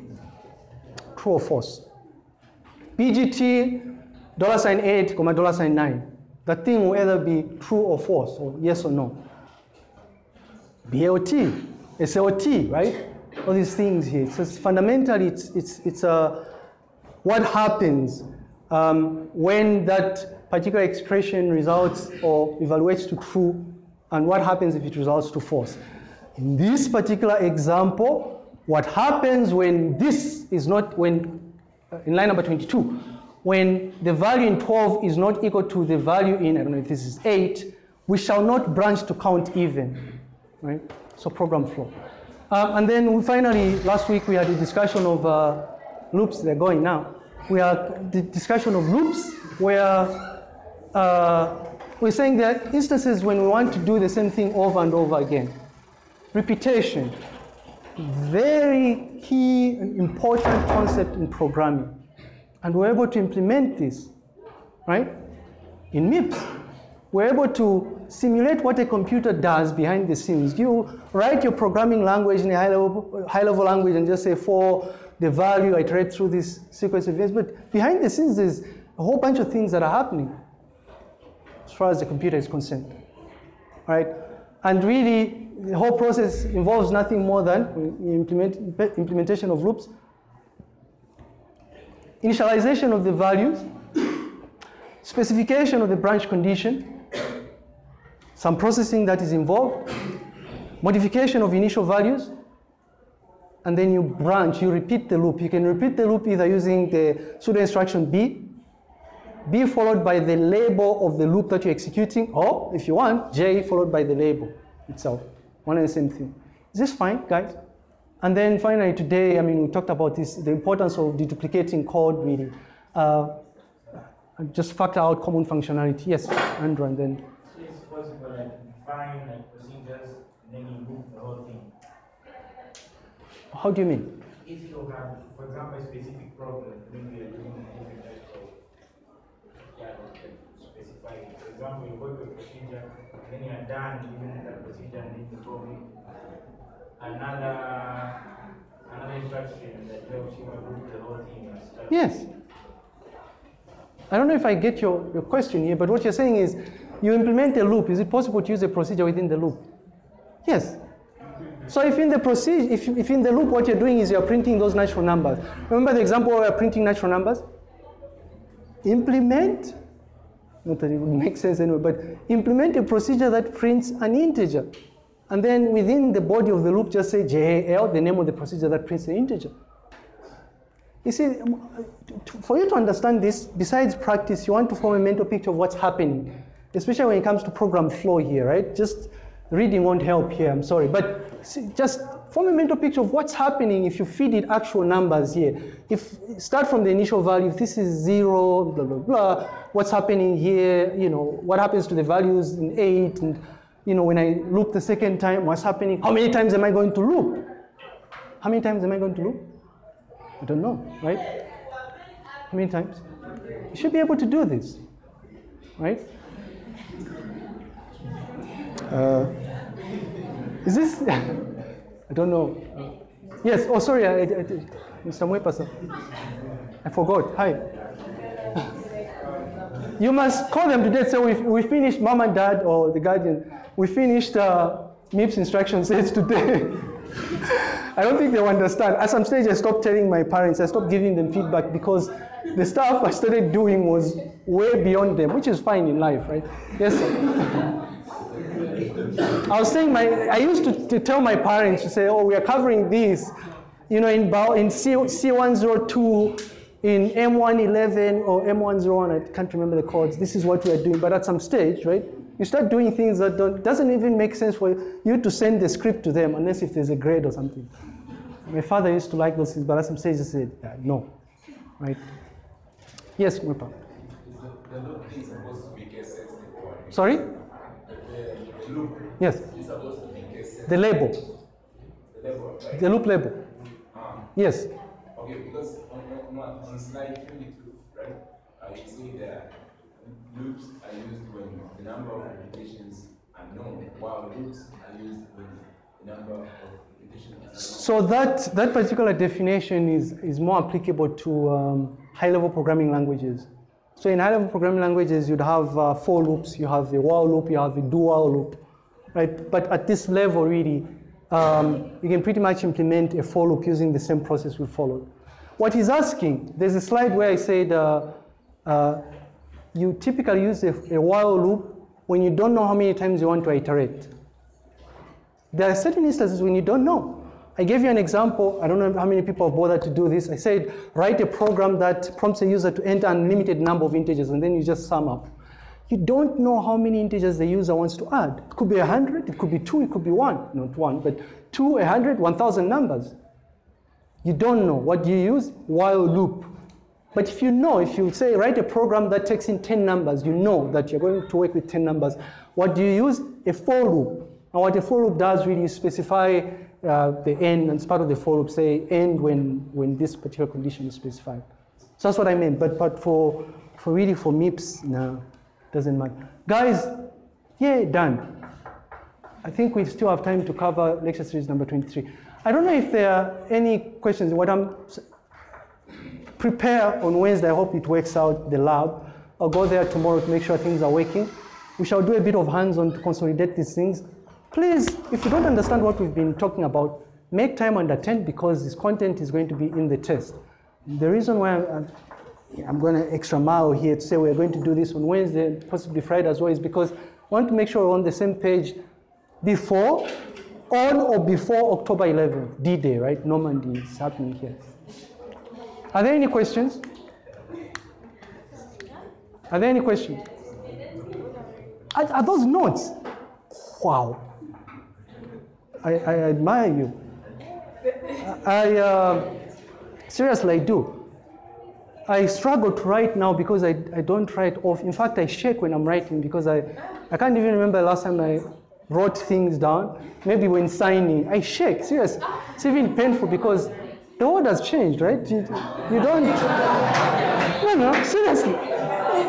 true or false. BGT, dollar sign 8, comma dollar sign 9. The thing will either be true or false, or yes or no. BLT, SLT, right? All these things here. So it's fundamentally, it's, it's, it's uh, what happens um, when that particular expression results or evaluates to true, and what happens if it results to false. In this particular example, what happens when this is not, when, uh, in line number 22, when the value in 12 is not equal to the value in, I don't know if this is 8, we shall not branch to count even, right? So program flow. Um, and then we finally, last week we had a discussion of uh, loops, they're going now. We had the discussion of loops where uh, we're saying there are instances when we want to do the same thing over and over again. Repetition, very key and important concept in programming. And we're able to implement this, right? In MIPS, we're able to simulate what a computer does behind the scenes. You write your programming language in a high level, high level language and just say for the value, I iterate through this sequence of events. But behind the scenes, there's a whole bunch of things that are happening as far as the computer is concerned, right? And really, the whole process involves nothing more than implement, implementation of loops, initialization of the values, specification of the branch condition, some processing that is involved, modification of initial values, and then you branch, you repeat the loop. You can repeat the loop either using the pseudo instruction B, B followed by the label of the loop that you're executing, or if you want, J followed by the label itself. One and the same thing. Is this fine, guys? And then finally today, I mean, we talked about this, the importance of deduplicating code really. Uh, just factor out common functionality. Yes, Andrew, and then. So it's possible like define like procedures, and then you move the whole thing. How do you mean? If you have, for example, a specific problem, maybe you're doing a different type of yeah, specify. For example, you to a procedure, and then you are done using that procedure, and then you probably another another instruction that helps you group the whole thing and stuff. Yes. I don't know if I get your, your question here, but what you're saying is you implement a loop. Is it possible to use a procedure within the loop? Yes. So if in the procedure, if, if in the loop what you're doing is you're printing those natural numbers. Remember the example where we're printing natural numbers? Implement, not that it would make sense anyway, but implement a procedure that prints an integer. And then within the body of the loop, just say JAL, the name of the procedure that prints the integer. You see, for you to understand this, besides practice, you want to form a mental picture of what's happening, especially when it comes to program flow here, right? Just reading won't help here, I'm sorry. But see, just form a mental picture of what's happening if you feed it actual numbers here. If start from the initial value, if this is zero, blah, blah, blah, what's happening here, you know, what happens to the values in eight, and you know, when I loop the second time, what's happening? How many times am I going to loop? How many times am I going to loop? I don't know, right? How many times? You should be able to do this, right? Uh, is this? I don't know. Yes. Oh, sorry, I, I, Mr. Mwepasa. I forgot. Hi. You must call them today. So we we finished, mom and dad or the guardian. We finished uh, MIPS instruction sets today. I don't think they'll understand. At some stage, I stopped telling my parents, I stopped giving them feedback because the stuff I started doing was way beyond them, which is fine in life, right? Yes, sir. I was saying, my, I used to, to tell my parents to say, oh, we are covering this, you know, in, in C, C102, in M111 or M101, I can't remember the codes, this is what we are doing. But at some stage, right, you start doing things that don't, doesn't even make sense for you to send the script to them unless if there's a grade or something. My father used to like those things, but at some stage he said, yeah, no, right? Yes, my Mwipa. The loop Yes. is supposed to be. The label. The level, right? The loop label. Ah, Yes. okay, because on, on, on slide 22, right, uh, you see that loops are used when the number of repetitions are known, while loops are used when the number of. So that, that particular definition is, is more applicable to um, high-level programming languages. So in high-level programming languages, you'd have uh, loops, you have the while loop, you have the do while loop, right? But at this level, really, um, you can pretty much implement a for loop using the same process we followed. What he's asking, there's a slide where I said uh, uh, you typically use a, a while loop when you don't know how many times you want to iterate. There are certain instances when you don't know. I gave you an example. I don't know how many people have bothered to do this. I said, write a program that prompts a user to enter an unlimited number of integers, and then you just sum up. You don't know how many integers the user wants to add. It could be 100, it could be 2, it could be 1. Not 1, but 2, 100, 1,000 numbers. You don't know. What do you use? While loop. But if you know, if you say write a program that takes in 10 numbers, you know that you're going to work with 10 numbers. What do you use? A for loop. And what a for loop does really specify uh, the end, and part of the for loop, say end when, when this particular condition is specified. So that's what I meant. But, but for, for really for MIPS, no, doesn't matter. Guys, yeah, done. I think we still have time to cover lecture series number 23. I don't know if there are any questions. What I'm prepare on Wednesday. I hope it works out the lab. I'll go there tomorrow to make sure things are working. We shall do a bit of hands-on to consolidate these things. Please, if you don't understand what we've been talking about, make time and attend because this content is going to be in the test. The reason why I'm, I'm going to extra mile here to say we're going to do this on Wednesday, possibly Friday as well, is because I want to make sure we're on the same page before, on or before October 11th, D-Day, right? Normandy is happening here. Are there any questions? Are there any questions? Are, are those notes? Wow. I, I admire you. I, uh, seriously, I do. I struggle to write now because I, I don't write off. In fact, I shake when I'm writing because I, I can't even remember last time I wrote things down. Maybe when signing, I shake, serious. It's even painful because The world has changed, right? You, you don't. No, no, seriously.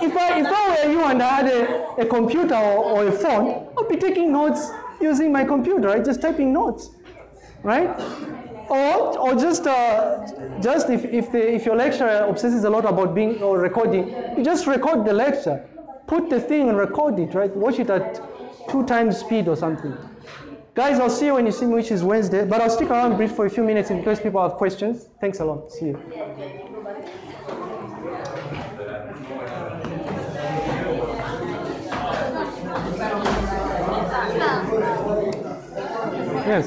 If I, if I were you and I had a, a computer or, or a phone, I'd be taking notes using my computer, right? Just typing notes, right? Or, or just, uh, just if, if, the, if your lecturer obsesses a lot about being or recording, you just record the lecture. Put the thing and record it, right? Watch it at two times speed or something. Guys, I'll see you when you see me, which is Wednesday. But I'll stick around brief for a few minutes in case people have questions. Thanks a lot. See you. Yes.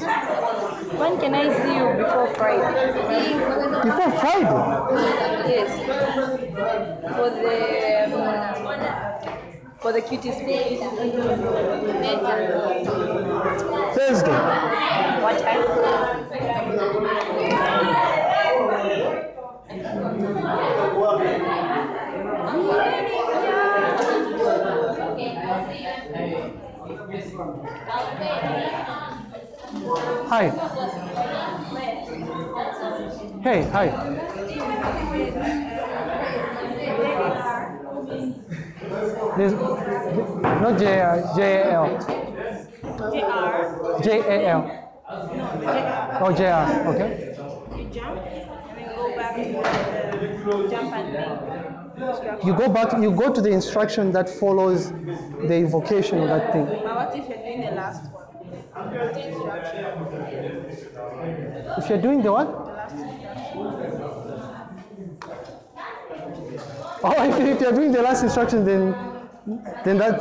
When can I see you before Friday? Before Friday. Yes. For the um, for the QtSpim. Thursday. What time? Hi. Hey, hi. There's not J R J. Oh, R. Okay. You jump and then go back to the jump and link. You go back. You go to the instruction that follows the invocation of that thing. But what if you're doing the last one? If you're doing the what? Oh, if, you're doing the last instruction, then then that.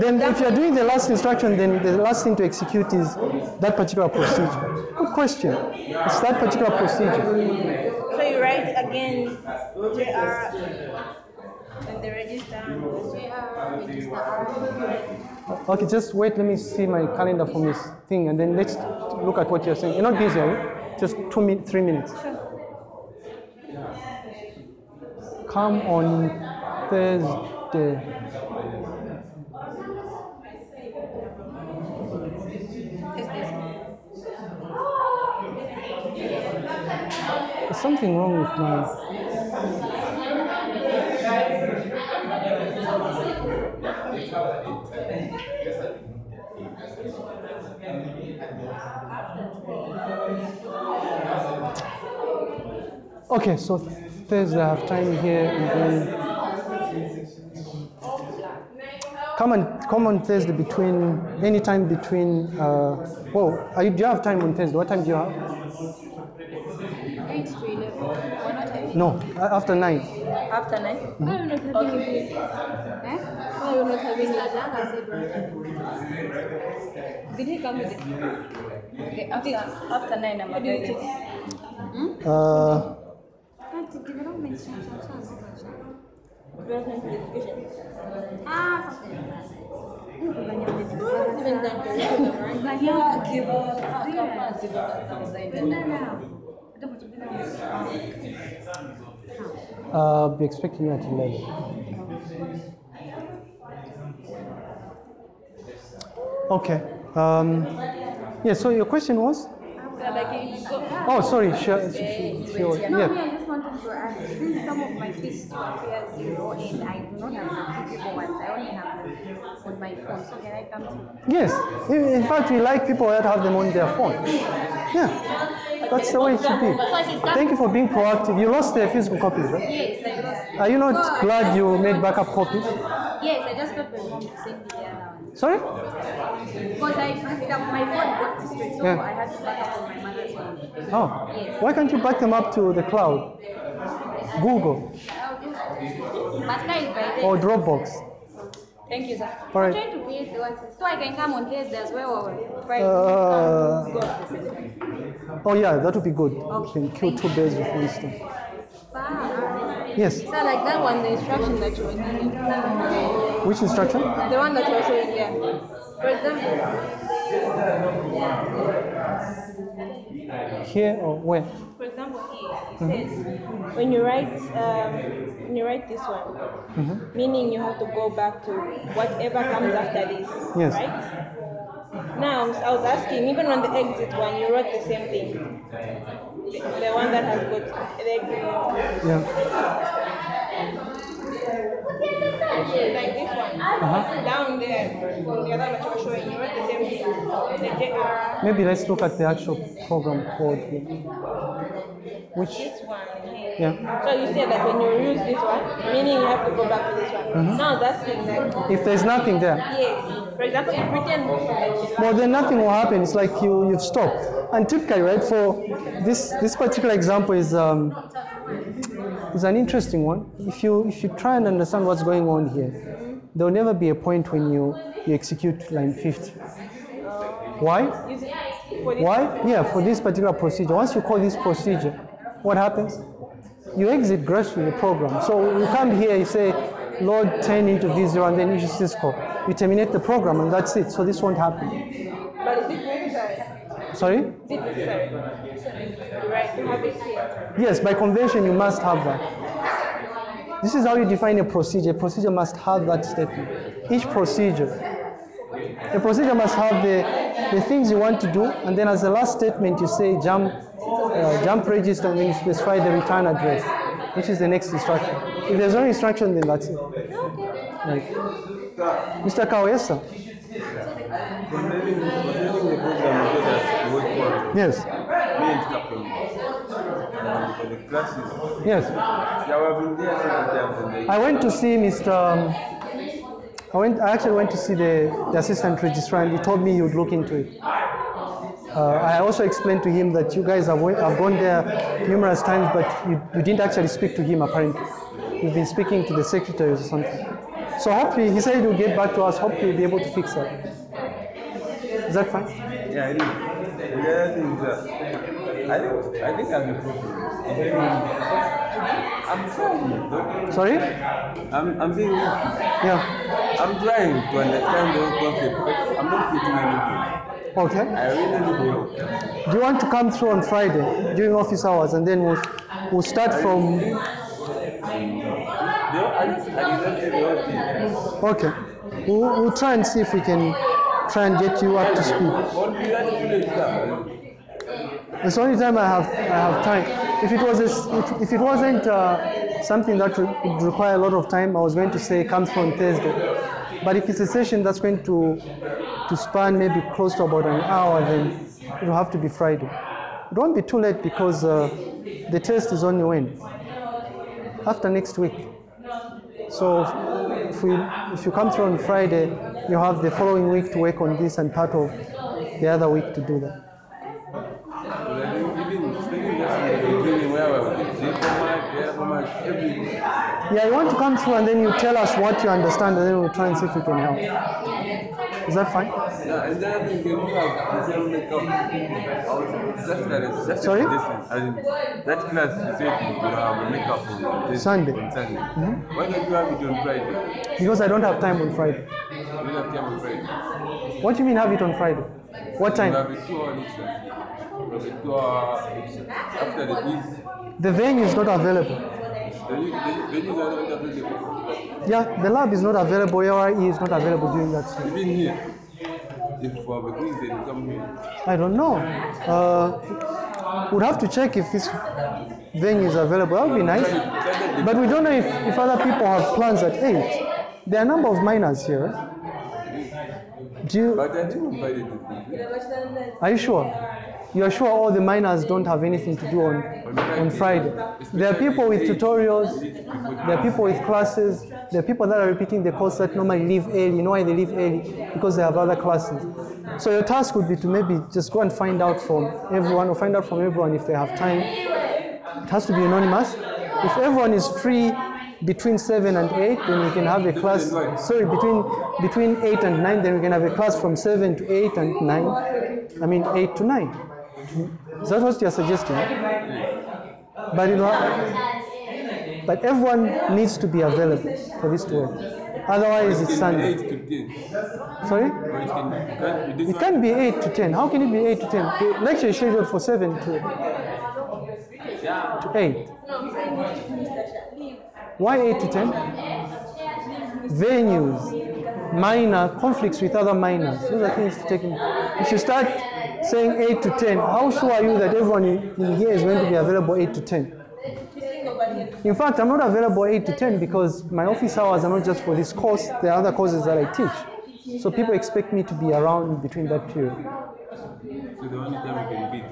Then if you're doing the last instruction, then the last thing to execute is that particular procedure. Good question. It's that particular procedure. So you write again JR and the register JR register. Okay, just wait. Let me see my calendar from this thing, and then let's look at what you're saying. You're not busy, are you? Just two min, three minutes. Come on Thursday. There's something wrong with my. Okay, so Thursday I have time here, come on, come on Thursday between any time between. Uh, well, you, do you have time on Thursday? What time do you have? 8 to 11. Why not have No, after nine. After nine? Why are you not having it? Eh? Why are you not having it? Did he come with it? Okay, after, after nine, I'm available. Uh, Development Development education. Ah, uh, be expecting at eleven. Okay. Um, yeah. So your question was? Oh, sorry. Sure. sure. No, Yeah. me, I just wanted to ask, since some of my fees appear zero and I do not have physical ones, I only have them on my phone, so can I come to Yes. In fact, we like people that have them on their phone. Yeah. That's the way it should be. Thank you for being proactive. You lost the physical copies, right? Yes, I lost. Are you not glad you made backup copies? Yes, I just got my mom to send me the other. Sorry? Because I backed up, my phone got destroyed, so Yeah. I had to back up on my mother's phone. Oh. Yes. Why can't you back them up to the cloud? Google I'll do that. But now it's by or Dropbox. Thank you, sir. All I'm trying to create the one, so I can come on Thursday as well. Uh, Go at the same time. oh yeah, that would be good. You can kill two birds with one stone. Yes. So like that one, the instruction that you were giving, Which instruction? the one that you were showing, yeah. For example, Here or where? for example here, it says, when you write, um, when you write this one, Mhm. meaning you have to go back to whatever comes after this, Yes. right? Now, I was asking, even on the exit one, you wrote the same thing. The, the one that has got the exit. Yeah. Like this one. Uh-huh. Down there, on the other one that you were showing, you wrote the same thing. The JR. Maybe let's look at the actual program code here. Which, This one yeah. So you said that when you use this one, meaning you have to go back to this one. Mhm. Now that's like, If there's nothing there, yes. For example, if written well, then nothing will happen. It's like you, you've stopped. And typically, right, for this, this particular example is, um, is an interesting one. If you, if you try and understand what's going on here, there will never be a point when you, you execute line 50. Why? Is it for this Why? Yeah, for this particular procedure. Once you call this procedure, what happens? You exit gracefully the program. So you come here, you say, load 10 into V0 and then issue syscall. You terminate the program and that's it. So this won't happen. But is it necessary? Sorry? Is it necessary? Right, to have it here. Yes, by convention you must have that. This is how you define a procedure. A procedure must have that statement. Each procedure. A procedure must have the, the things you want to do, and then as the last statement you say jump, uh, jump register, and then you specify the return address, which is the next instruction. If there's no instruction, then that's it. Right. Mr. Kawesa? Concerning, concerning the program you told us you work for, Yes. me and Captain, for the classes, Yes. yeah, we've been there several times and they, I went to see Mr. I went. I actually went to see the, the assistant registrar, and he told me he would look into it. Uh, I also explained to him that you guys have, have gone there numerous times, but you, you didn't actually speak to him apparently. You've been speaking to the secretaries or something. So hopefully, he said he'll get back to us. Hopefully, he'll be able to fix that. Is that fine? yeah, it is. Other thing is I think, I think I'm. I'm trying. Sorry? I'm, I'm being, Yeah. I'm trying to understand the whole concept, I'm not getting anything. Okay. I really need. Do you want to come through on Friday during office hours, and then we'll we'll start from. I just, I exactly the whole thing. Okay. We'll, we'll try and see if we can try and get you up to speed. Won't be that too late, sir. It's the only time I have I have time. If it was a if, if it wasn't uh, something that would require a lot of time, I was going to say come through on Thursday. But if it's a session that's going to to span maybe close to about an hour, then it will have to be Friday. It won't be too late because uh, the test is only when after next week. So if we if you come through on Friday, you have the following week to work on this and part of the other week to do that. But I think even speaking just in the beginning where I was with J format, J Yeah, you want to come through and then you tell us what you understand and then we'll try and see if we can help. Is that fine? You Sorry? That class you said you will have makeup on Sunday. On. Why don't you have it on Friday? Because I don't have time on Friday. You don't have time on Friday. What do you mean have it on Friday? What You time? have a two lecture. You have a two hour lecture. After the quiz, The venue is not available. the the venues are not available. Yeah, the lab is not available. ARE is not available during that time. Even here, if we have a quiz, then you come here. I don't know. Uh, we'd have to check if this venue is available. That would be nice. But we don't know if, if other people have plans at 8. There are a number of minors here. Do you, But I think on Friday to are you sure? You are sure all the minors don't have anything to do on, on Friday? There are people with tutorials, there are people with classes, there are people that are repeating the course that normally leave early. You know why they leave early? Because they have other classes. So your task would be to maybe just go and find out from everyone or find out from everyone if they have time. It has to be anonymous. If everyone is free between 7 and 8, then we can have a class. Sorry, between between 8 and 9, then we can have a class from 7 to 8 and 9. I mean 8 to 9. Is that what you're suggesting? But you know, but everyone needs to be available for this to work. Otherwise, it's Sunday. Eight to ten. Sorry? It can, it can be It can't be 8 to 10. How can it be 8 to 10? The lecture is scheduled for 7 to, to 8. Why 8 to 10? Venues, minor, conflicts with other minors. Those are things to take in. if you start saying 8 to 10, how sure are you that everyone in here is going to be available 8 to 10? In fact, I'm not available 8 to 10 because my office hours are not just for this course, there are other courses that I teach. So people expect me to be around between that period. So the only time we can beat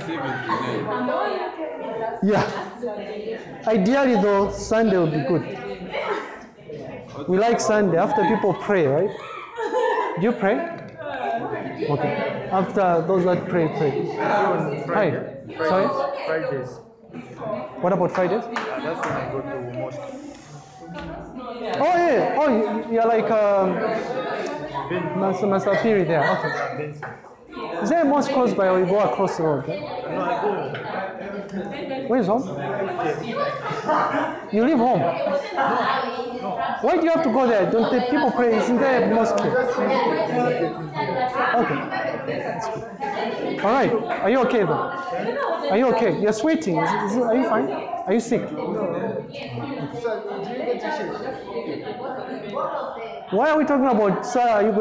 seven to nine. Yeah. Ideally, though, Sunday would be good. We like Sunday after people pray, right? Do you pray? Okay. After those that pray, pray. Hi. Sorry? Fridays. What about Fridays? Yeah, that's when I go to mosque. Oh, yeah. Oh, you- you're like um, Master, Master Piri there. Okay. Is there a mosque close by or you go across the road? go. Where is home? You leave home? Why do you have to go there? Don't the people pray? Isn't there a mosque? Okay. All right. Are you okay though? Are you okay? You're sweating. Is, is, are you fine? Are you sick? Why are we talking about, you